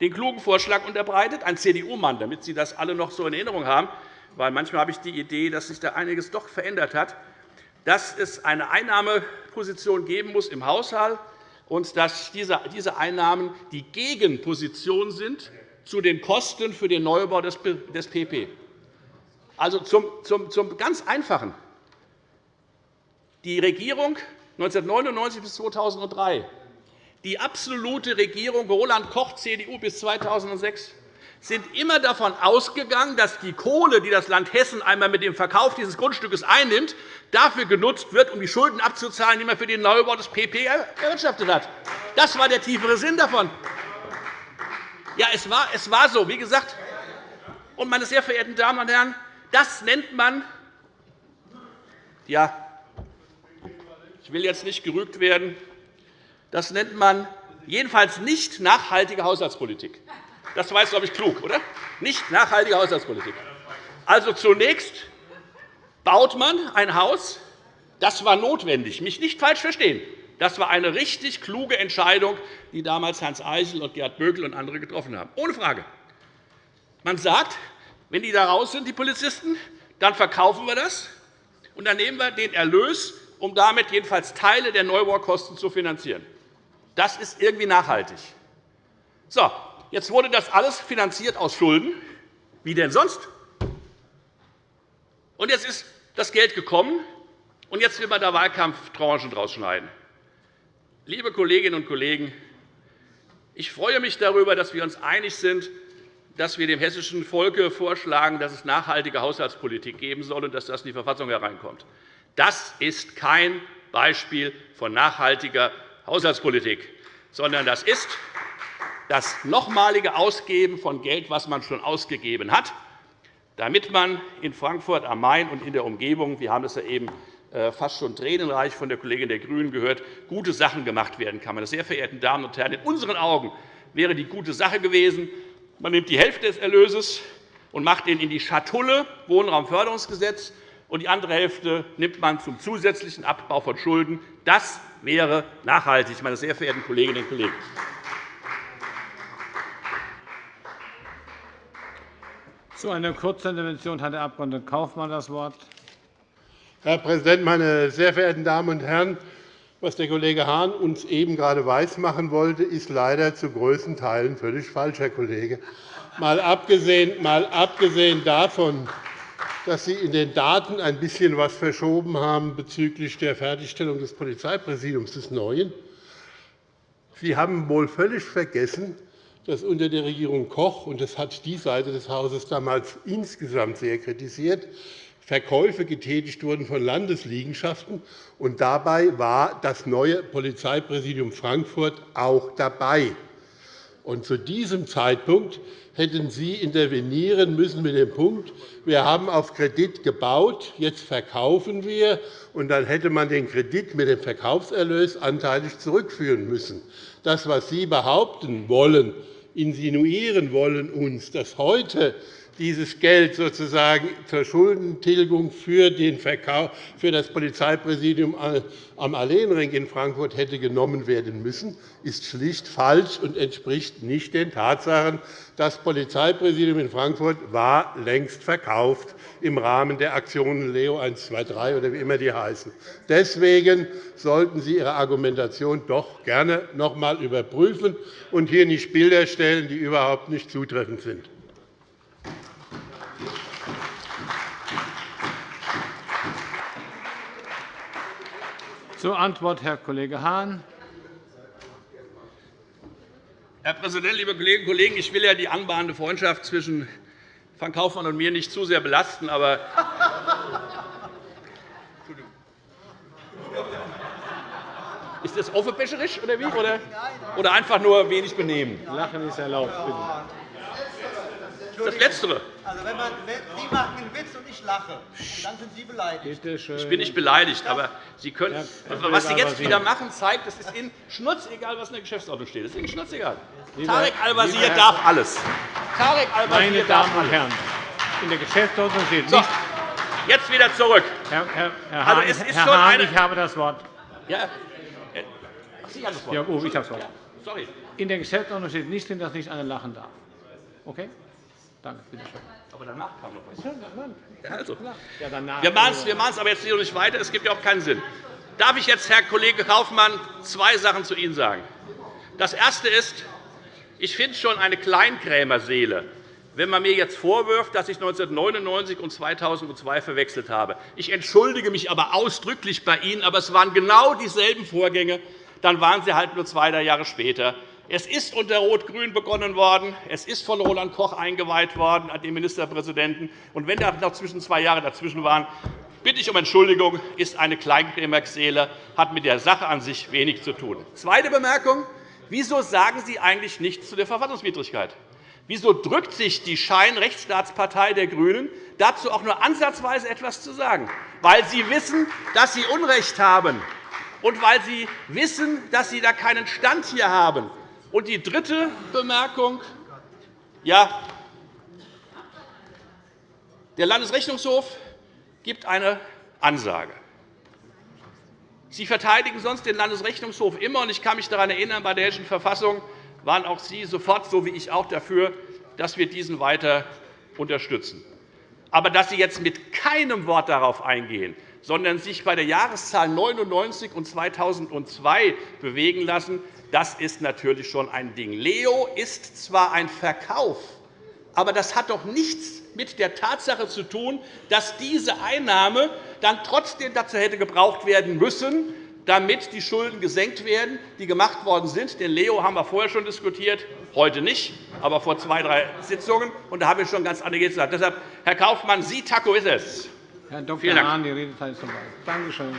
den klugen Vorschlag unterbreitet, ein CDU-Mann, damit Sie das alle noch so in Erinnerung haben, weil manchmal habe ich die Idee, dass sich da einiges doch verändert hat, dass es eine Einnahmeposition geben muss im Haushalt und dass diese Einnahmen die Gegenposition sind zu den Kosten für den Neubau des PP. Also zum, zum, zum ganz Einfachen. Die Regierung 1999 bis 2003, die absolute Regierung Roland Koch, CDU, bis 2006, sind immer davon ausgegangen, dass die Kohle, die das Land Hessen einmal mit dem Verkauf dieses Grundstückes einnimmt, dafür genutzt wird, um die Schulden abzuzahlen, die man für den Neubau des PP erwirtschaftet hat. Das war der tiefere Sinn davon. Ja, es war, es war so, wie gesagt. Und, meine sehr verehrten Damen und Herren, das nennt man, ja, ich will jetzt nicht gerügt werden, das nennt man jedenfalls nicht nachhaltige Haushaltspolitik. Das war jetzt, glaube ich, klug, oder? Nicht nachhaltige Haushaltspolitik. Also zunächst baut man ein Haus, das war notwendig. Mich nicht falsch verstehen. Das war eine richtig kluge Entscheidung, die damals Hans Eichel und Gerd Bökel und andere getroffen haben. Ohne Frage. Man sagt, wenn die da raus sind, die Polizisten, dann verkaufen wir das, und dann nehmen wir den Erlös, um damit jedenfalls Teile der Neubaukosten zu finanzieren. Das ist irgendwie nachhaltig. So, jetzt wurde das alles finanziert aus Schulden. Wie denn sonst? Und jetzt ist das Geld gekommen, und jetzt will man da Wahlkampftranchen draus schneiden. Liebe Kolleginnen und Kollegen, ich freue mich darüber, dass wir uns einig sind, dass wir dem hessischen Volke vorschlagen, dass es nachhaltige Haushaltspolitik geben soll und dass das in die Verfassung hereinkommt. Das ist kein Beispiel von nachhaltiger Haushaltspolitik, sondern das ist das nochmalige Ausgeben von Geld, das man schon ausgegeben hat, damit man in Frankfurt am Main und in der Umgebung, wir haben es ja eben äh, fast schon tränenreich von der Kollegin der GRÜNEN gehört, gute Sachen gemacht werden kann. Meine sehr verehrten Damen und Herren, in unseren Augen wäre die gute Sache gewesen, man nimmt die Hälfte des Erlöses und macht ihn in die Schatulle Wohnraumförderungsgesetz, und die andere Hälfte nimmt man zum zusätzlichen Abbau von Schulden. Das wäre nachhaltig, meine sehr verehrten Kolleginnen und Kollegen. Zu einer Kurzintervention hat der Abg. Kaufmann das Wort. Herr Präsident, meine sehr verehrten Damen und Herren! Was der Kollege Hahn uns eben gerade weismachen wollte, ist leider zu größten Teilen völlig falsch, Herr Kollege. Mal abgesehen, mal abgesehen davon, dass Sie in den Daten ein bisschen etwas verschoben haben bezüglich der Fertigstellung des Polizeipräsidiums des Neuen. Sie haben wohl völlig vergessen, dass unter der Regierung Koch, und das hat die Seite des Hauses damals insgesamt sehr kritisiert, Verkäufe getätigt wurden von Landesliegenschaften, und dabei war das neue Polizeipräsidium Frankfurt auch dabei. Und zu diesem Zeitpunkt hätten Sie intervenieren müssen mit dem Punkt, wir haben auf Kredit gebaut, jetzt verkaufen wir, und dann hätte man den Kredit mit dem Verkaufserlös anteilig zurückführen müssen. Das, was Sie behaupten wollen, insinuieren wollen uns, dass heute dieses Geld sozusagen zur Schuldentilgung für, den Verkauf, für das Polizeipräsidium am Alleenring in Frankfurt hätte genommen werden müssen, ist schlicht falsch und entspricht nicht den Tatsachen. Das Polizeipräsidium in Frankfurt war längst verkauft im Rahmen der Aktionen Leo 123 oder wie immer die heißen. Deswegen sollten Sie Ihre Argumentation doch gerne noch einmal überprüfen und hier nicht Bilder stellen, die überhaupt nicht zutreffend sind. Zur Antwort Herr Kollege Hahn. Herr Präsident, liebe Kolleginnen und Kollegen! Ich will ja die anbahnende Freundschaft zwischen Frank Kaufmann und mir nicht zu sehr belasten. Aber *laughs* ist das offenbecherisch oder wie? Oder einfach nur wenig benehmen? Lachen ist erlaubt. Bitte. Das Letztere. Also, wenn man, Sie machen einen Witz und ich lache, dann sind Sie beleidigt. Ich bin nicht beleidigt, aber Sie können, was Sie jetzt wieder machen, zeigt, es ist Ihnen schnurzegal, was in der Geschäftsordnung steht. Es ist Ihnen schnurzegal. Tarek Al-Wazir darf alles. Tarek Al-Wazir Meine Damen und Herren, in der Geschäftsordnung steht nicht. Jetzt wieder zurück. Herr, Herr, Herr Hahn, also Herr Hahn ich habe das Wort. Ja. Sie haben das Wort. Ja, oh, ich habe das Wort. Sorry. In der Geschäftsordnung steht nicht dass nicht einer lachen darf. Okay? Danke, bitte schön. Aber danach kam noch was. Also, ja, danach. Wir machen es aber jetzt nicht weiter. Es gibt ja auch keinen Sinn. Darf ich jetzt, Herr Kollege Kaufmann, zwei Sachen zu Ihnen sagen? Das Erste ist, ich finde es schon eine Kleinkrämerseele, wenn man mir jetzt vorwirft, dass ich 1999 und 2002 verwechselt habe. Ich entschuldige mich aber ausdrücklich bei Ihnen, aber es waren genau dieselben Vorgänge. Dann waren Sie halt nur zwei Jahre später. Es ist unter Rot-Grün begonnen worden. Es ist von Roland Koch eingeweiht worden, an den Ministerpräsidenten. Und wenn da noch zwischen zwei Jahre dazwischen waren, bitte ich um Entschuldigung, ist eine Kleinkrämerseele, hat mit der Sache an sich wenig zu tun. Zweite Bemerkung. Wieso sagen Sie eigentlich nichts zu der Verfassungswidrigkeit? Wieso drückt sich die Scheinrechtsstaatspartei der GRÜNEN dazu auch nur ansatzweise etwas zu sagen? Weil Sie wissen, dass Sie Unrecht haben, und weil Sie wissen, dass Sie da keinen Stand hier haben. Und die dritte Bemerkung. Ja, der Landesrechnungshof gibt eine Ansage. Sie verteidigen sonst den Landesrechnungshof immer. und Ich kann mich daran erinnern, bei der Hessischen Verfassung waren auch Sie sofort, so wie ich auch, dafür, dass wir diesen weiter unterstützen. Aber dass Sie jetzt mit keinem Wort darauf eingehen, sondern sich bei der Jahreszahl 99 und 2002 bewegen lassen, das ist natürlich schon ein Ding. Leo ist zwar ein Verkauf, aber das hat doch nichts mit der Tatsache zu tun, dass diese Einnahme dann trotzdem dazu hätte gebraucht werden müssen, damit die Schulden gesenkt werden, die gemacht worden sind. Den Leo haben wir vorher schon diskutiert, heute nicht, aber vor zwei, drei Sitzungen. Und da haben wir schon ganz andere gesagt. Deshalb, Herr Kaufmann, Sie Taco ist es. Herr Dr. Hahn, die Redezeit ist vorbei. Danke schön.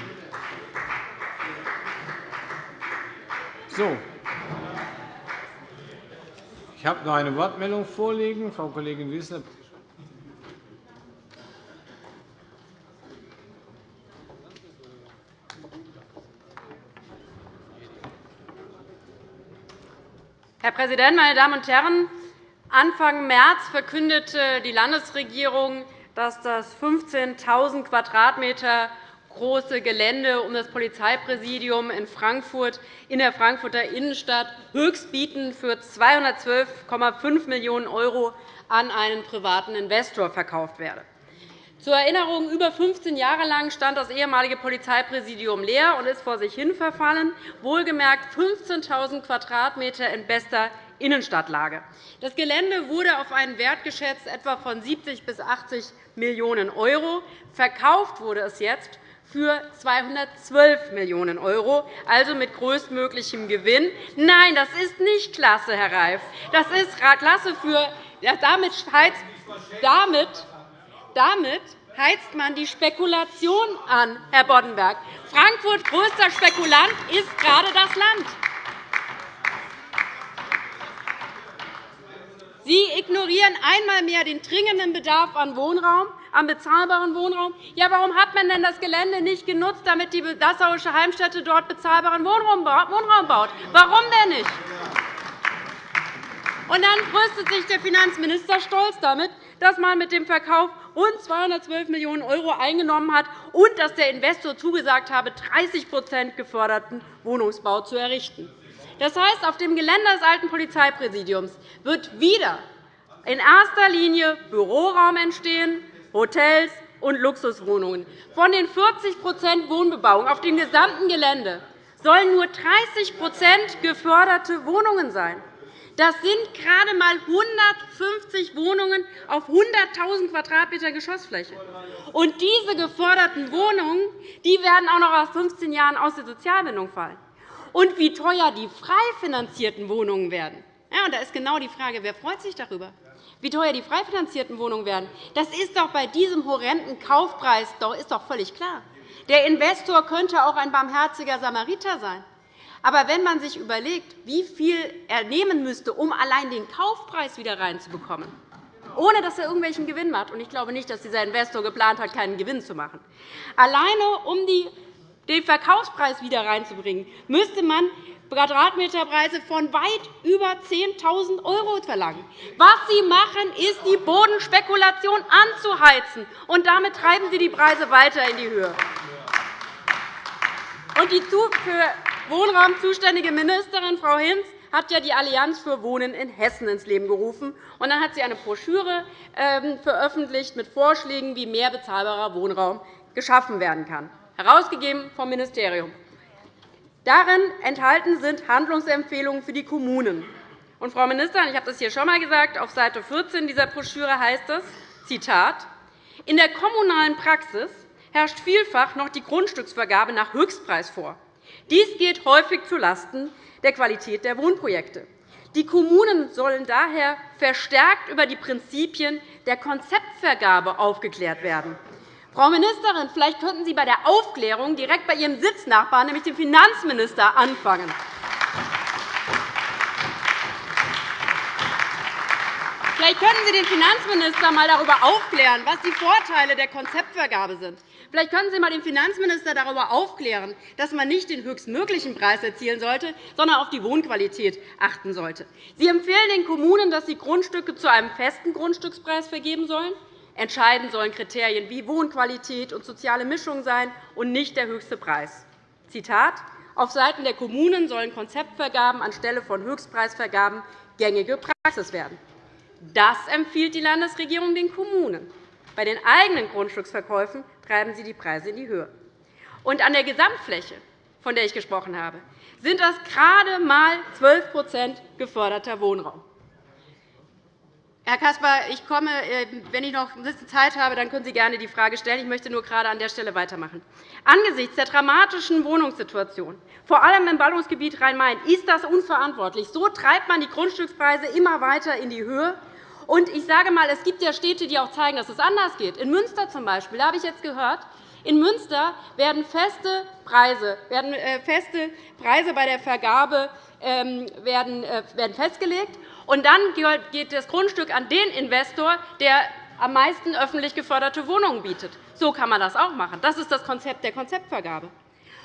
So. Ich habe noch eine Wortmeldung vorliegen. Frau Kollegin Wissler. Herr Präsident, meine Damen und Herren! Anfang März verkündete die Landesregierung, dass das 15.000 Quadratmeter große Gelände um das Polizeipräsidium in Frankfurt in der Frankfurter Innenstadt höchstbietend für 212,5 Millionen € an einen privaten Investor verkauft werde. Zur Erinnerung, über 15 Jahre lang stand das ehemalige Polizeipräsidium leer und ist vor sich hin verfallen, wohlgemerkt 15.000 Quadratmeter in bester Innenstadtlage. Das Gelände wurde auf einen Wert geschätzt etwa von 70 bis 80 Millionen €. Verkauft wurde es jetzt für 212 Millionen €, also mit größtmöglichem Gewinn. Nein, das ist nicht klasse, Herr Reif. Das ist klasse für damit, damit damit heizt man die Spekulation an, Herr Boddenberg. Frankfurt größter Spekulant ist gerade das Land. Sie ignorieren einmal mehr den dringenden Bedarf an Wohnraum, an bezahlbaren Wohnraum. Ja, warum hat man denn das Gelände nicht genutzt, damit die Dassauische Heimstätte dort bezahlbaren Wohnraum baut? Warum denn nicht? Und dann brüstet sich der Finanzminister stolz damit, dass man mit dem Verkauf rund 212 Millionen € eingenommen hat und dass der Investor zugesagt habe, 30% geförderten Wohnungsbau zu errichten. Das heißt, auf dem Gelände des alten Polizeipräsidiums wird wieder in erster Linie Büroraum entstehen, Hotels und Luxuswohnungen. Von den 40% Wohnbebauung auf dem gesamten Gelände sollen nur 30% geförderte Wohnungen sein. Das sind gerade einmal 150 Wohnungen auf 100.000 Quadratmeter Geschossfläche. Und diese geförderten Wohnungen die werden auch noch nach 15 Jahren aus der Sozialbindung fallen. Und wie teuer die frei finanzierten Wohnungen werden, ja, und da ist genau die Frage, wer freut sich darüber? Wie teuer die frei finanzierten Wohnungen werden, das ist doch bei diesem horrenden Kaufpreis doch, ist doch völlig klar. Der Investor könnte auch ein barmherziger Samariter sein. Aber wenn man sich überlegt, wie viel er nehmen müsste, um allein den Kaufpreis wieder reinzubekommen, ohne dass er irgendwelchen Gewinn macht, und ich glaube nicht, dass dieser Investor geplant hat, keinen Gewinn zu machen, alleine um den Verkaufspreis wieder reinzubringen, müsste man Quadratmeterpreise von weit über 10.000 € verlangen. Was Sie machen, ist, die Bodenspekulation anzuheizen, und damit treiben Sie die Preise weiter in die Höhe. Und die für Wohnraum zuständige Ministerin, Frau Hinz, hat ja die Allianz für Wohnen in Hessen ins Leben gerufen. Und dann hat sie eine Broschüre ähm, veröffentlicht mit Vorschlägen, wie mehr bezahlbarer Wohnraum geschaffen werden kann, herausgegeben vom Ministerium. Darin enthalten sind Handlungsempfehlungen für die Kommunen. Und, Frau Ministerin, ich habe das hier schon einmal gesagt, auf Seite 14 dieser Broschüre heißt es, Zitat, in der kommunalen Praxis herrscht vielfach noch die Grundstücksvergabe nach Höchstpreis vor. Dies geht häufig zulasten der Qualität der Wohnprojekte. Die Kommunen sollen daher verstärkt über die Prinzipien der Konzeptvergabe aufgeklärt werden. Frau Ministerin, vielleicht könnten Sie bei der Aufklärung direkt bei Ihrem Sitznachbarn, nämlich dem Finanzminister, anfangen. Vielleicht könnten Sie den Finanzminister einmal darüber aufklären, was die Vorteile der Konzeptvergabe sind. Vielleicht können Sie einmal den Finanzminister darüber aufklären, dass man nicht den höchstmöglichen Preis erzielen sollte, sondern auf die Wohnqualität achten sollte. Sie empfehlen den Kommunen, dass sie Grundstücke zu einem festen Grundstückspreis vergeben sollen. Entscheidend sollen Kriterien wie Wohnqualität und soziale Mischung sein und nicht der höchste Preis. Zitat auf Seiten der Kommunen sollen Konzeptvergaben anstelle von Höchstpreisvergaben gängige Praxis werden. Das empfiehlt die Landesregierung den Kommunen. Bei den eigenen Grundstücksverkäufen treiben Sie die Preise in die Höhe. Und an der Gesamtfläche, von der ich gesprochen habe, sind das gerade einmal 12% geförderter Wohnraum. Herr Caspar, ich komme, äh, wenn ich noch ein bisschen Zeit habe, dann können Sie gerne die Frage stellen. Ich möchte nur gerade an der Stelle weitermachen. Angesichts der dramatischen Wohnungssituation, vor allem im Ballungsgebiet Rhein-Main, ist das unverantwortlich. So treibt man die Grundstückspreise immer weiter in die Höhe. Und ich sage einmal, es gibt ja Städte, die auch zeigen, dass es anders geht. In Münster zum Beispiel, habe ich jetzt gehört, in Münster werden feste Preise, werden äh, feste Preise bei der Vergabe ähm, äh, werden festgelegt. Und dann geht das Grundstück an den Investor, der am meisten öffentlich geförderte Wohnungen bietet. So kann man das auch machen. Das ist das Konzept der Konzeptvergabe.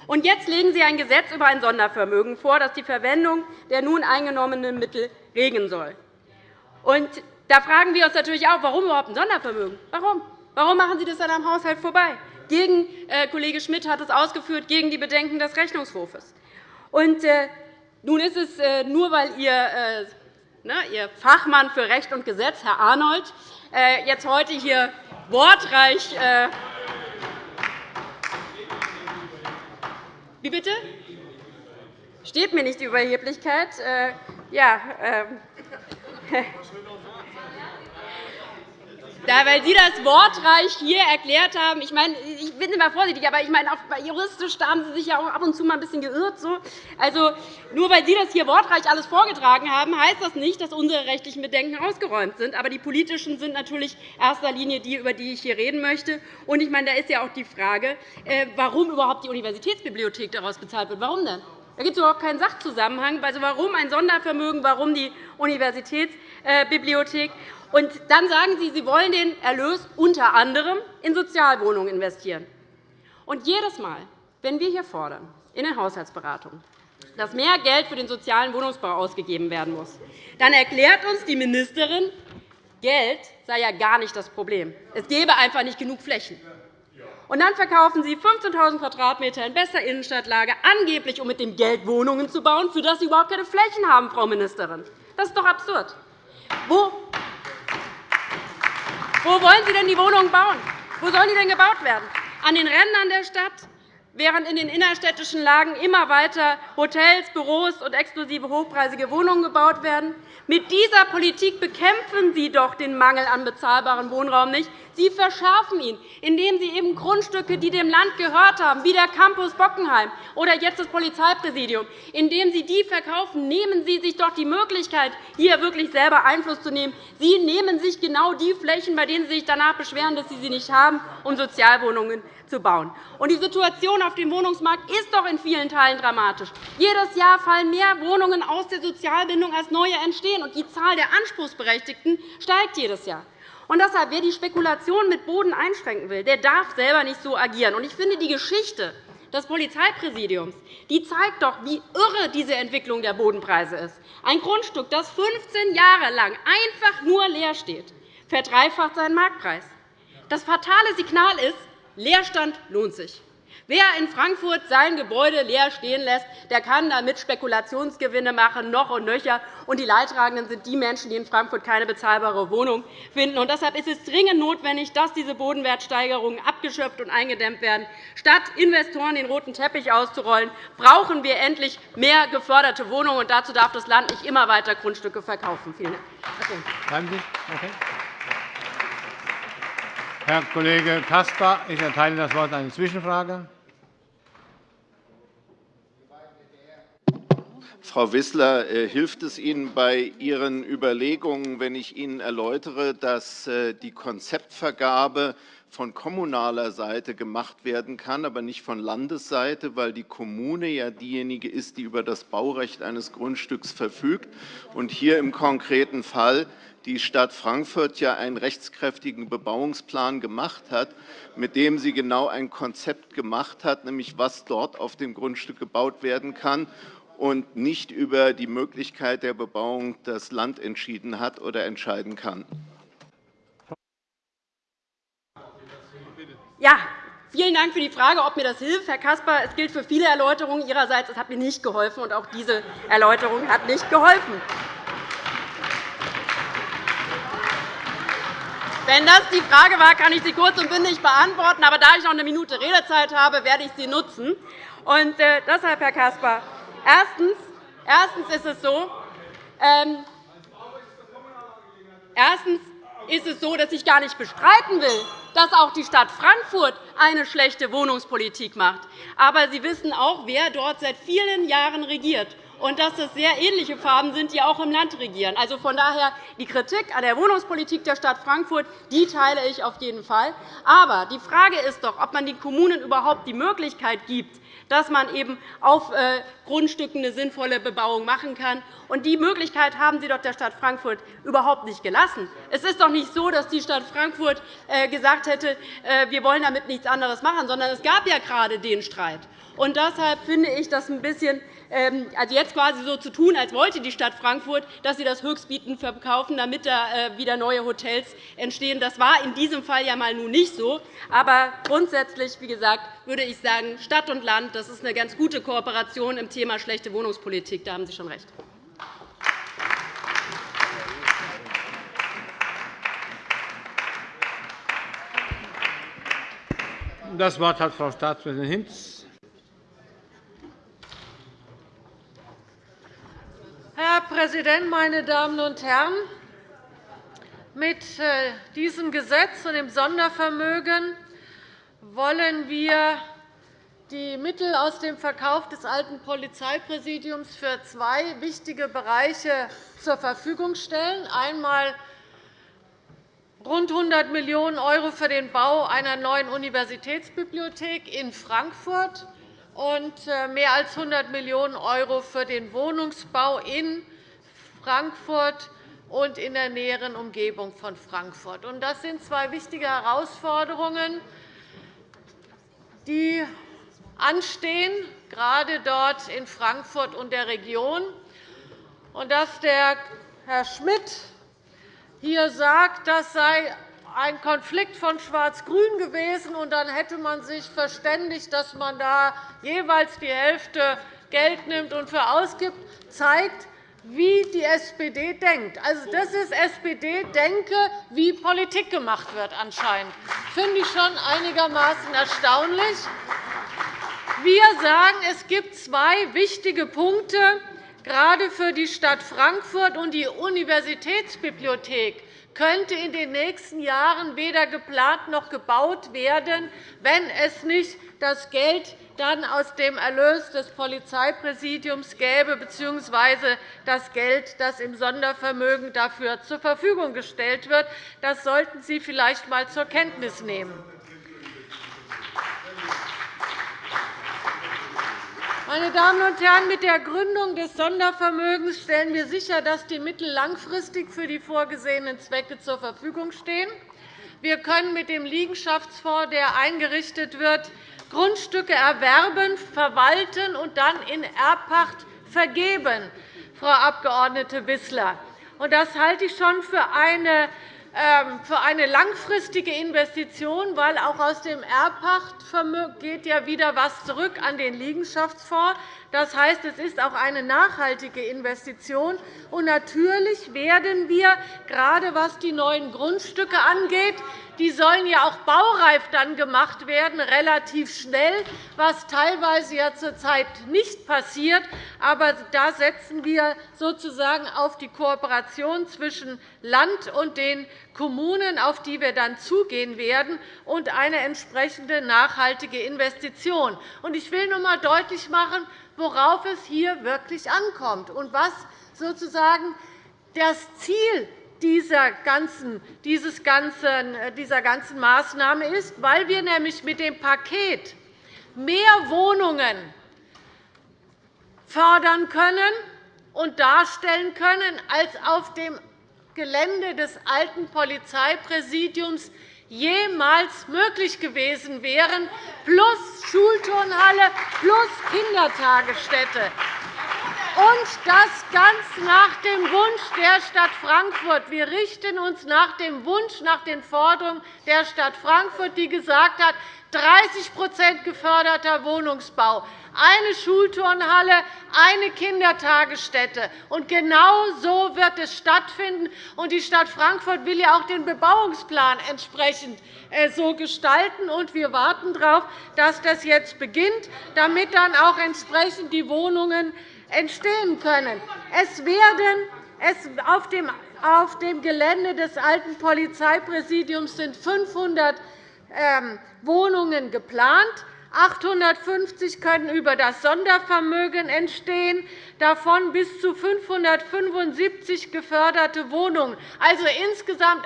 Und jetzt legen Sie ein Gesetz über ein Sondervermögen vor, das die Verwendung der nun eingenommenen Mittel regeln soll. Und da fragen wir uns natürlich auch, warum überhaupt ein Sondervermögen? Warum? Warum machen Sie das dann am Haushalt vorbei? Gegen, äh, Kollege Schmidt hat es ausgeführt, gegen die Bedenken des Rechnungshofes. Und, äh, nun ist es äh, nur, weil Ihr äh, Ihr Fachmann für Recht und Gesetz, Herr Arnold, äh, jetzt heute hier wortreich äh, Wie bitte? Steht mir nicht die Überheblichkeit. Äh, ja, *laughs* äh, Da, weil Sie das wortreich hier erklärt haben, ich meine, ich bin immer vorsichtig, aber ich meine, juristisch haben Sie sich ja auch ab und zu mal ein bisschen geirrt. So. Also, nur weil Sie das hier wortreich alles vorgetragen haben, heißt das nicht, dass unsere rechtlichen Bedenken ausgeräumt sind. Aber die politischen sind natürlich in erster Linie die, über die ich hier reden möchte. Und ich meine, da ist ja auch die Frage, äh, warum überhaupt die Universitätsbibliothek daraus bezahlt wird. Warum denn? Da gibt es überhaupt keinen Sachzusammenhang. Also, warum ein Sondervermögen, warum die Universitätsbibliothek? Und dann sagen Sie, Sie wollen den Erlös unter anderem in Sozialwohnungen investieren. Und jedes Mal, wenn wir hier fordern, in den Haushaltsberatungen, dass mehr Geld für den sozialen Wohnungsbau ausgegeben werden muss, dann erklärt uns die Ministerin, Geld sei ja gar nicht das Problem. Es gäbe einfach nicht genug Flächen. Und dann verkaufen Sie 15.000 Quadratmeter in bester Innenstadtlage, angeblich um mit dem Geld Wohnungen zu bauen, für das Sie überhaupt keine Flächen haben, Frau Ministerin. Das ist doch absurd. Wo wo wollen Sie denn die Wohnungen bauen? Wo sollen die denn gebaut werden? An den Rändern der Stadt? Während in den innerstädtischen Lagen immer weiter Hotels, Büros und exklusive hochpreisige Wohnungen gebaut werden. Mit dieser Politik bekämpfen Sie doch den Mangel an bezahlbarem Wohnraum nicht. Sie verschärfen ihn, indem Sie eben Grundstücke, die dem Land gehört haben, wie der Campus Bockenheim oder jetzt das Polizeipräsidium, indem Sie die verkaufen, nehmen Sie sich doch die Möglichkeit, hier wirklich selber Einfluss zu nehmen. Sie nehmen sich genau die Flächen, bei denen Sie sich danach beschweren, dass Sie sie nicht haben, um Sozialwohnungen zu bauen. Und die Situation auf dem Wohnungsmarkt ist doch in vielen Teilen dramatisch. Jedes Jahr fallen mehr Wohnungen aus der Sozialbindung, als neue entstehen, und die Zahl der Anspruchsberechtigten steigt jedes Jahr. Und deshalb, wer die Spekulation mit Boden einschränken will, der darf selber nicht so agieren. Und ich finde, die Geschichte des Polizeipräsidiums die zeigt doch, wie irre diese Entwicklung der Bodenpreise ist. Ein Grundstück, das 15 Jahre lang einfach nur leer steht, verdreifacht seinen Marktpreis. Das fatale Signal ist, Leerstand lohnt sich. Wer in Frankfurt sein Gebäude leer stehen lässt, der kann damit Spekulationsgewinne machen, noch und nöcher. Und die Leidtragenden sind die Menschen, die in Frankfurt keine bezahlbare Wohnung finden. Und deshalb ist es dringend notwendig, dass diese Bodenwertsteigerungen abgeschöpft und eingedämmt werden. Statt Investoren den roten Teppich auszurollen, brauchen wir endlich mehr geförderte Wohnungen. Und dazu darf das Land nicht immer weiter Grundstücke verkaufen. Vielen Dank. Herr Kollege Caspar, ich erteile das Wort eine Zwischenfrage. Frau Wissler, äh, hilft es Ihnen bei Ihren Überlegungen, wenn ich Ihnen erläutere, dass äh, die Konzeptvergabe von kommunaler Seite gemacht werden kann, aber nicht von Landesseite, weil die Kommune ja diejenige ist, die über das Baurecht eines Grundstücks verfügt und hier im konkreten Fall die Stadt Frankfurt ja einen rechtskräftigen Bebauungsplan gemacht hat, mit dem sie genau ein Konzept gemacht hat, nämlich was dort auf dem Grundstück gebaut werden kann und nicht über die Möglichkeit der Bebauung das Land entschieden hat oder entscheiden kann. Ja, vielen Dank für die Frage, ob mir das hilft. Herr Caspar, es gilt für viele Erläuterungen Ihrerseits. Es hat mir nicht geholfen, und auch diese Erläuterung hat nicht geholfen. Wenn das die Frage war, kann ich sie kurz und bündig beantworten. Aber da ich noch eine Minute Redezeit habe, werde ich sie nutzen. Und äh, deshalb, Herr Caspar, erstens, ist es so, ähm, erstens ist es so, dass ich gar nicht bestreiten will, dass auch die Stadt Frankfurt eine schlechte Wohnungspolitik macht. Aber Sie wissen auch, wer dort seit vielen Jahren regiert und dass es sehr ähnliche Farben sind, die auch im Land regieren. Also von daher die Kritik an der Wohnungspolitik der Stadt Frankfurt die teile ich auf jeden Fall. Aber die Frage ist doch, ob man den Kommunen überhaupt die Möglichkeit gibt, dass man eben auf äh, Grundstücken eine sinnvolle Bebauung machen kann. Und die Möglichkeit haben Sie doch der Stadt Frankfurt überhaupt nicht gelassen. Es ist doch nicht so, dass die Stadt Frankfurt äh, gesagt hätte, äh, wir wollen damit nichts anderes machen, sondern es gab ja gerade den Streit. Und deshalb finde ich das ein bisschen ähm, also jetzt quasi so zu tun, als wollte die Stadt Frankfurt, dass sie das Höchstbieten verkaufen, damit da äh, wieder neue Hotels entstehen. Das war in diesem Fall ja mal nun nicht so. Aber grundsätzlich, wie gesagt, würde ich sagen, Stadt und Land, das ist eine ganz gute Kooperation im Thema schlechte Wohnungspolitik. Da haben Sie schon recht. Das Wort hat Frau Staatsministerin Hinz. Herr Präsident, meine Damen und Herren! Mit äh, diesem Gesetz und dem Sondervermögen wollen wir die Mittel aus dem Verkauf des alten Polizeipräsidiums für zwei wichtige Bereiche zur Verfügung stellen. Einmal rund 100 Millionen € für den Bau einer neuen Universitätsbibliothek in Frankfurt und äh, mehr als 100 Millionen € für den Wohnungsbau in Frankfurt und in der näheren Umgebung von Frankfurt. Das sind zwei wichtige Herausforderungen, die anstehen, gerade dort in Frankfurt und der Region. Und dass der Herr Schmidt hier sagt, das sei ein Konflikt von Schwarz-Grün gewesen, und dann hätte man sich verständigt, dass man da jeweils die Hälfte Geld nimmt und für ausgibt, zeigt, wie die SPD denkt. Also, das ist SPD-Denke, wie Politik gemacht wird anscheinend. Das finde ich schon einigermaßen erstaunlich. Wir sagen, es gibt zwei wichtige Punkte, gerade für die Stadt Frankfurt und die Universitätsbibliothek könnte in den nächsten Jahren weder geplant noch gebaut werden, wenn es nicht das Geld dann aus dem Erlös des Polizeipräsidiums gäbe, bzw. das Geld, das im Sondervermögen dafür zur Verfügung gestellt wird. Das sollten Sie vielleicht einmal zur Kenntnis nehmen. Meine Damen und Herren, mit der Gründung des Sondervermögens stellen wir sicher, dass die Mittel langfristig für die vorgesehenen Zwecke zur Verfügung stehen. Wir können mit dem Liegenschaftsfonds, der eingerichtet wird, Grundstücke erwerben, verwalten und dann in Erbpacht vergeben, Frau Abg. Wissler. Das halte ich schon für eine für eine langfristige Investition, weil auch aus dem Erbpachtvermögen geht ja wieder etwas zurück an den Liegenschaftsfonds. Das heißt, es ist auch eine nachhaltige Investition. Und natürlich werden wir, gerade was die neuen Grundstücke angeht, die sollen ja auch baureif dann gemacht werden, relativ schnell, was teilweise ja zurzeit nicht passiert. Aber da setzen wir sozusagen auf die Kooperation zwischen Land und den Kommunen, auf die wir dann zugehen werden, und eine entsprechende nachhaltige Investition. Ich will noch einmal deutlich machen, worauf es hier wirklich ankommt und was sozusagen das Ziel dieser ganzen, dieses ganzen, äh, dieser ganzen Maßnahme ist, weil wir nämlich mit dem Paket mehr Wohnungen fördern können und darstellen können, als auf dem Gelände des alten Polizeipräsidiums jemals möglich gewesen wären, plus Schulturnhalle plus Kindertagesstätte. Und das ganz nach dem Wunsch der Stadt Frankfurt. Wir richten uns nach dem Wunsch, nach den Forderungen der Stadt Frankfurt, die gesagt hat, 30% geförderter Wohnungsbau, eine Schulturnhalle, eine Kindertagesstätte. Und genau so wird es stattfinden. Und die Stadt Frankfurt will ja auch den Bebauungsplan entsprechend äh, so gestalten. Und wir warten darauf, dass das jetzt beginnt, damit dann auch entsprechend die Wohnungen entstehen können. Es werden auf dem auf dem Gelände des alten Polizeipräsidiums sind 500 ähm, Wohnungen geplant. 850 können über das Sondervermögen entstehen, davon bis zu 575 geförderte Wohnungen, also insgesamt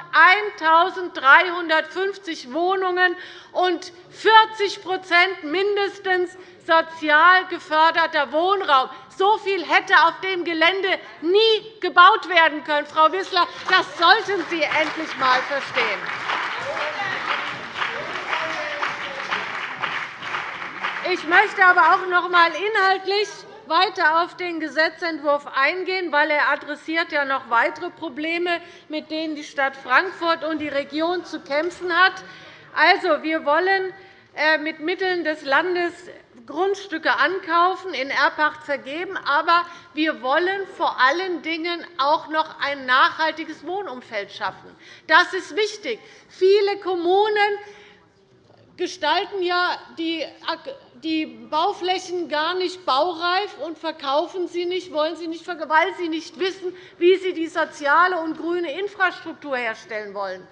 1.350 Wohnungen und 40% mindestens sozial geförderter Wohnraum. So viel hätte auf dem Gelände nie gebaut werden können. Frau Wissler, das sollten Sie endlich einmal verstehen. Ich möchte aber auch noch einmal inhaltlich weiter auf den Gesetzentwurf eingehen, weil er adressiert ja noch weitere Probleme, mit denen die Stadt Frankfurt und die Region zu kämpfen hat. Also, wir wollen äh, mit Mitteln des Landes Grundstücke ankaufen, in Erbpacht vergeben. Aber wir wollen vor allen Dingen auch noch ein nachhaltiges Wohnumfeld schaffen. Das ist wichtig. Viele Kommunen gestalten ja die Bauflächen gar nicht baureif und verkaufen sie nicht, wollen sie nicht, weil sie nicht wissen, wie sie die soziale und grüne Infrastruktur herstellen wollen.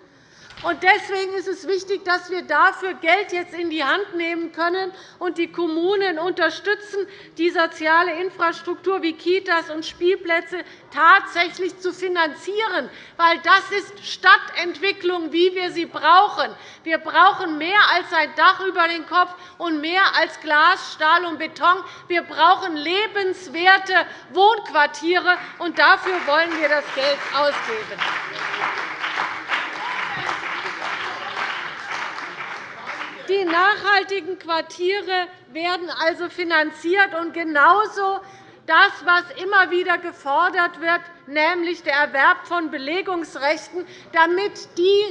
Deswegen ist es wichtig, dass wir dafür Geld jetzt in die Hand nehmen können und die Kommunen unterstützen, die soziale Infrastruktur wie Kitas und Spielplätze tatsächlich zu finanzieren. weil Das ist Stadtentwicklung, wie wir sie brauchen. Wir brauchen mehr als ein Dach über den Kopf und mehr als Glas, Stahl und Beton. Wir brauchen lebenswerte Wohnquartiere, und dafür wollen wir das Geld ausgeben. Die nachhaltigen Quartiere werden also finanziert, und genauso das, was immer wieder gefordert wird, nämlich der Erwerb von Belegungsrechten, damit die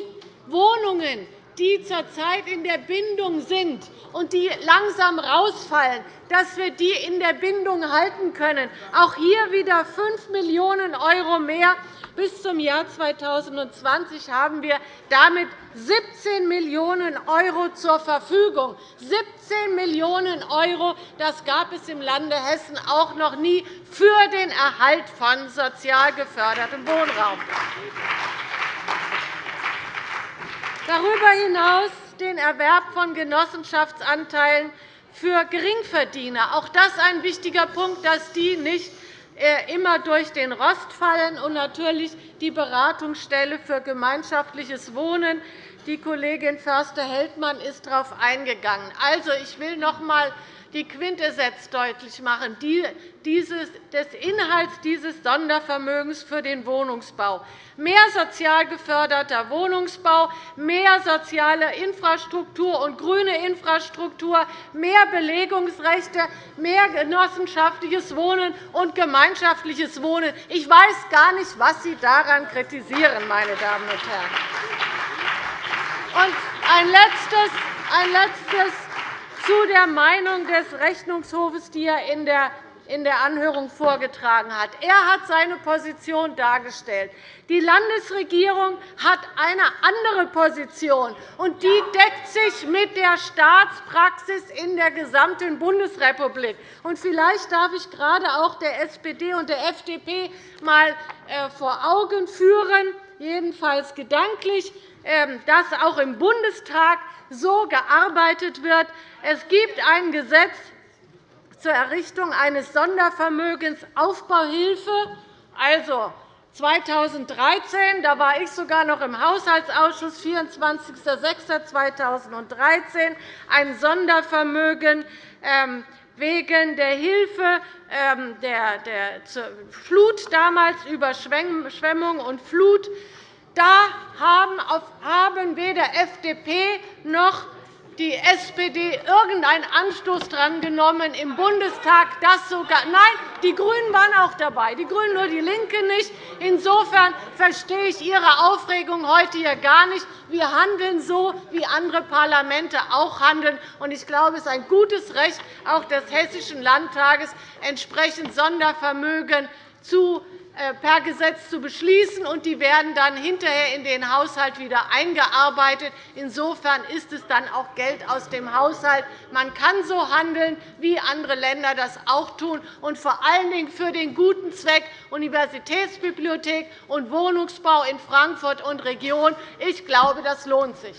Wohnungen, die zurzeit in der Bindung sind und die langsam rausfallen, dass wir die in der Bindung halten können. Auch hier wieder 5 Millionen € mehr. Bis zum Jahr 2020 haben wir damit 17 Millionen € zur Verfügung. 17 Millionen €, das gab es im Lande Hessen auch noch nie für den Erhalt von sozial gefördertem Wohnraum. Darüber hinaus den Erwerb von Genossenschaftsanteilen für Geringverdiener. Auch das ist ein wichtiger Punkt, dass die nicht äh, immer durch den Rost fallen, und natürlich die Beratungsstelle für gemeinschaftliches Wohnen. Die Kollegin Förster-Heldmann ist darauf eingegangen. Also, ich will noch einmal die Quintessenz deutlich machen, des Inhalts dieses Sondervermögens für den Wohnungsbau. Mehr sozial geförderter Wohnungsbau, mehr soziale Infrastruktur und grüne Infrastruktur, mehr Belegungsrechte, mehr genossenschaftliches Wohnen und gemeinschaftliches Wohnen. Ich weiß gar nicht, was Sie daran kritisieren, meine Damen und Herren. Und ein letztes, ein letztes zu der Meinung des Rechnungshofes, die er in der Anhörung vorgetragen hat. Er hat seine Position dargestellt. Die Landesregierung hat eine andere Position, und die deckt sich mit der Staatspraxis in der gesamten Bundesrepublik. Vielleicht darf ich gerade auch der SPD und der FDP einmal äh, vor Augen führen, jedenfalls gedanklich, dass auch im Bundestag so gearbeitet wird. Es gibt ein Gesetz zur Errichtung eines Sondervermögens Aufbauhilfe, also 2013, da war ich sogar noch im Haushaltsausschuss, 24.06.2013, ein Sondervermögen ähm, wegen der Hilfe ähm, der Flut damals, Überschwemmung und Flut da haben weder FDP noch die SPD irgendeinen Anstoß daran genommen, im Bundestag das sogar Nein, die GRÜNEN waren auch dabei, die GRÜNEN, nur die LINKE nicht. Insofern verstehe ich Ihre Aufregung heute hier gar nicht. Wir handeln so, wie andere Parlamente auch handeln. Ich glaube, es ist ein gutes Recht auch des Hessischen Landtages, entsprechend Sondervermögen zu per Gesetz zu beschließen, und die werden dann hinterher in den Haushalt wieder eingearbeitet. Insofern ist es dann auch Geld aus dem Haushalt. Man kann so handeln, wie andere Länder das auch tun, und vor allen Dingen für den guten Zweck Universitätsbibliothek und Wohnungsbau in Frankfurt und Region. Ich glaube, das lohnt sich.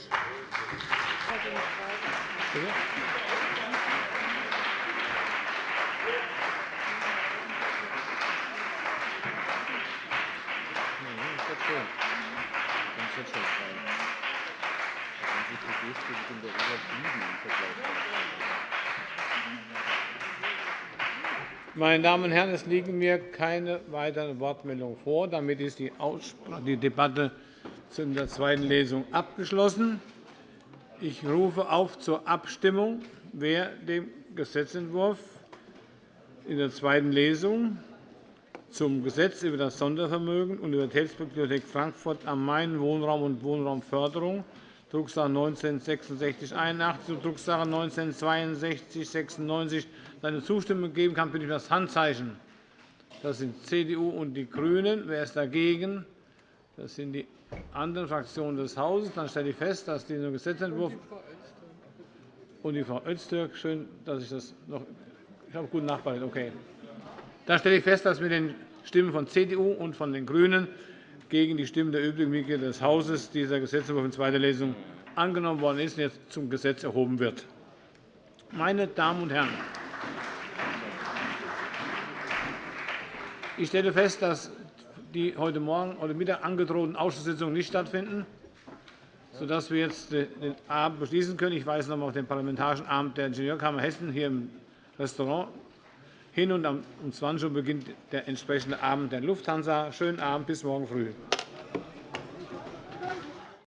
Meine Damen und Herren, es liegen mir keine weiteren Wortmeldungen vor. Damit ist die Debatte zu der zweiten Lesung abgeschlossen. Ich rufe auf zur Abstimmung, wer dem Gesetzentwurf in der zweiten Lesung zum Gesetz über das Sondervermögen Universitätsbibliothek Frankfurt am Main Wohnraum und Wohnraumförderung Drucksache 19-6681 und Drucksache 19-6296 seine Zustimmung geben kann, bitte ich um das Handzeichen. Das sind CDU und die GRÜNEN. Wer ist dagegen? Das sind die anderen Fraktionen des Hauses. Dann stelle ich fest, dass dieser Gesetzentwurf und die Frau Öztürk. Schön, dass ich das noch. Ich habe gut nachbereitet. Okay. Dann stelle ich fest, dass mit den Stimmen von CDU und von den GRÜNEN gegen die Stimmen der übrigen Mitglieder des Hauses dieser Gesetzentwurf in zweiter Lesung angenommen worden ist und jetzt zum Gesetz erhoben wird. Meine Damen und Herren, ich stelle fest, dass die heute Morgen oder Mittag angedrohten Ausschusssitzungen nicht stattfinden, sodass wir jetzt den Abend beschließen können. Ich weise noch einmal auf den Parlamentarischen Abend der Ingenieurkammer Hessen hier im Restaurant hin. Und um 20 Uhr beginnt der entsprechende Abend der Lufthansa. Schönen Abend, bis morgen früh.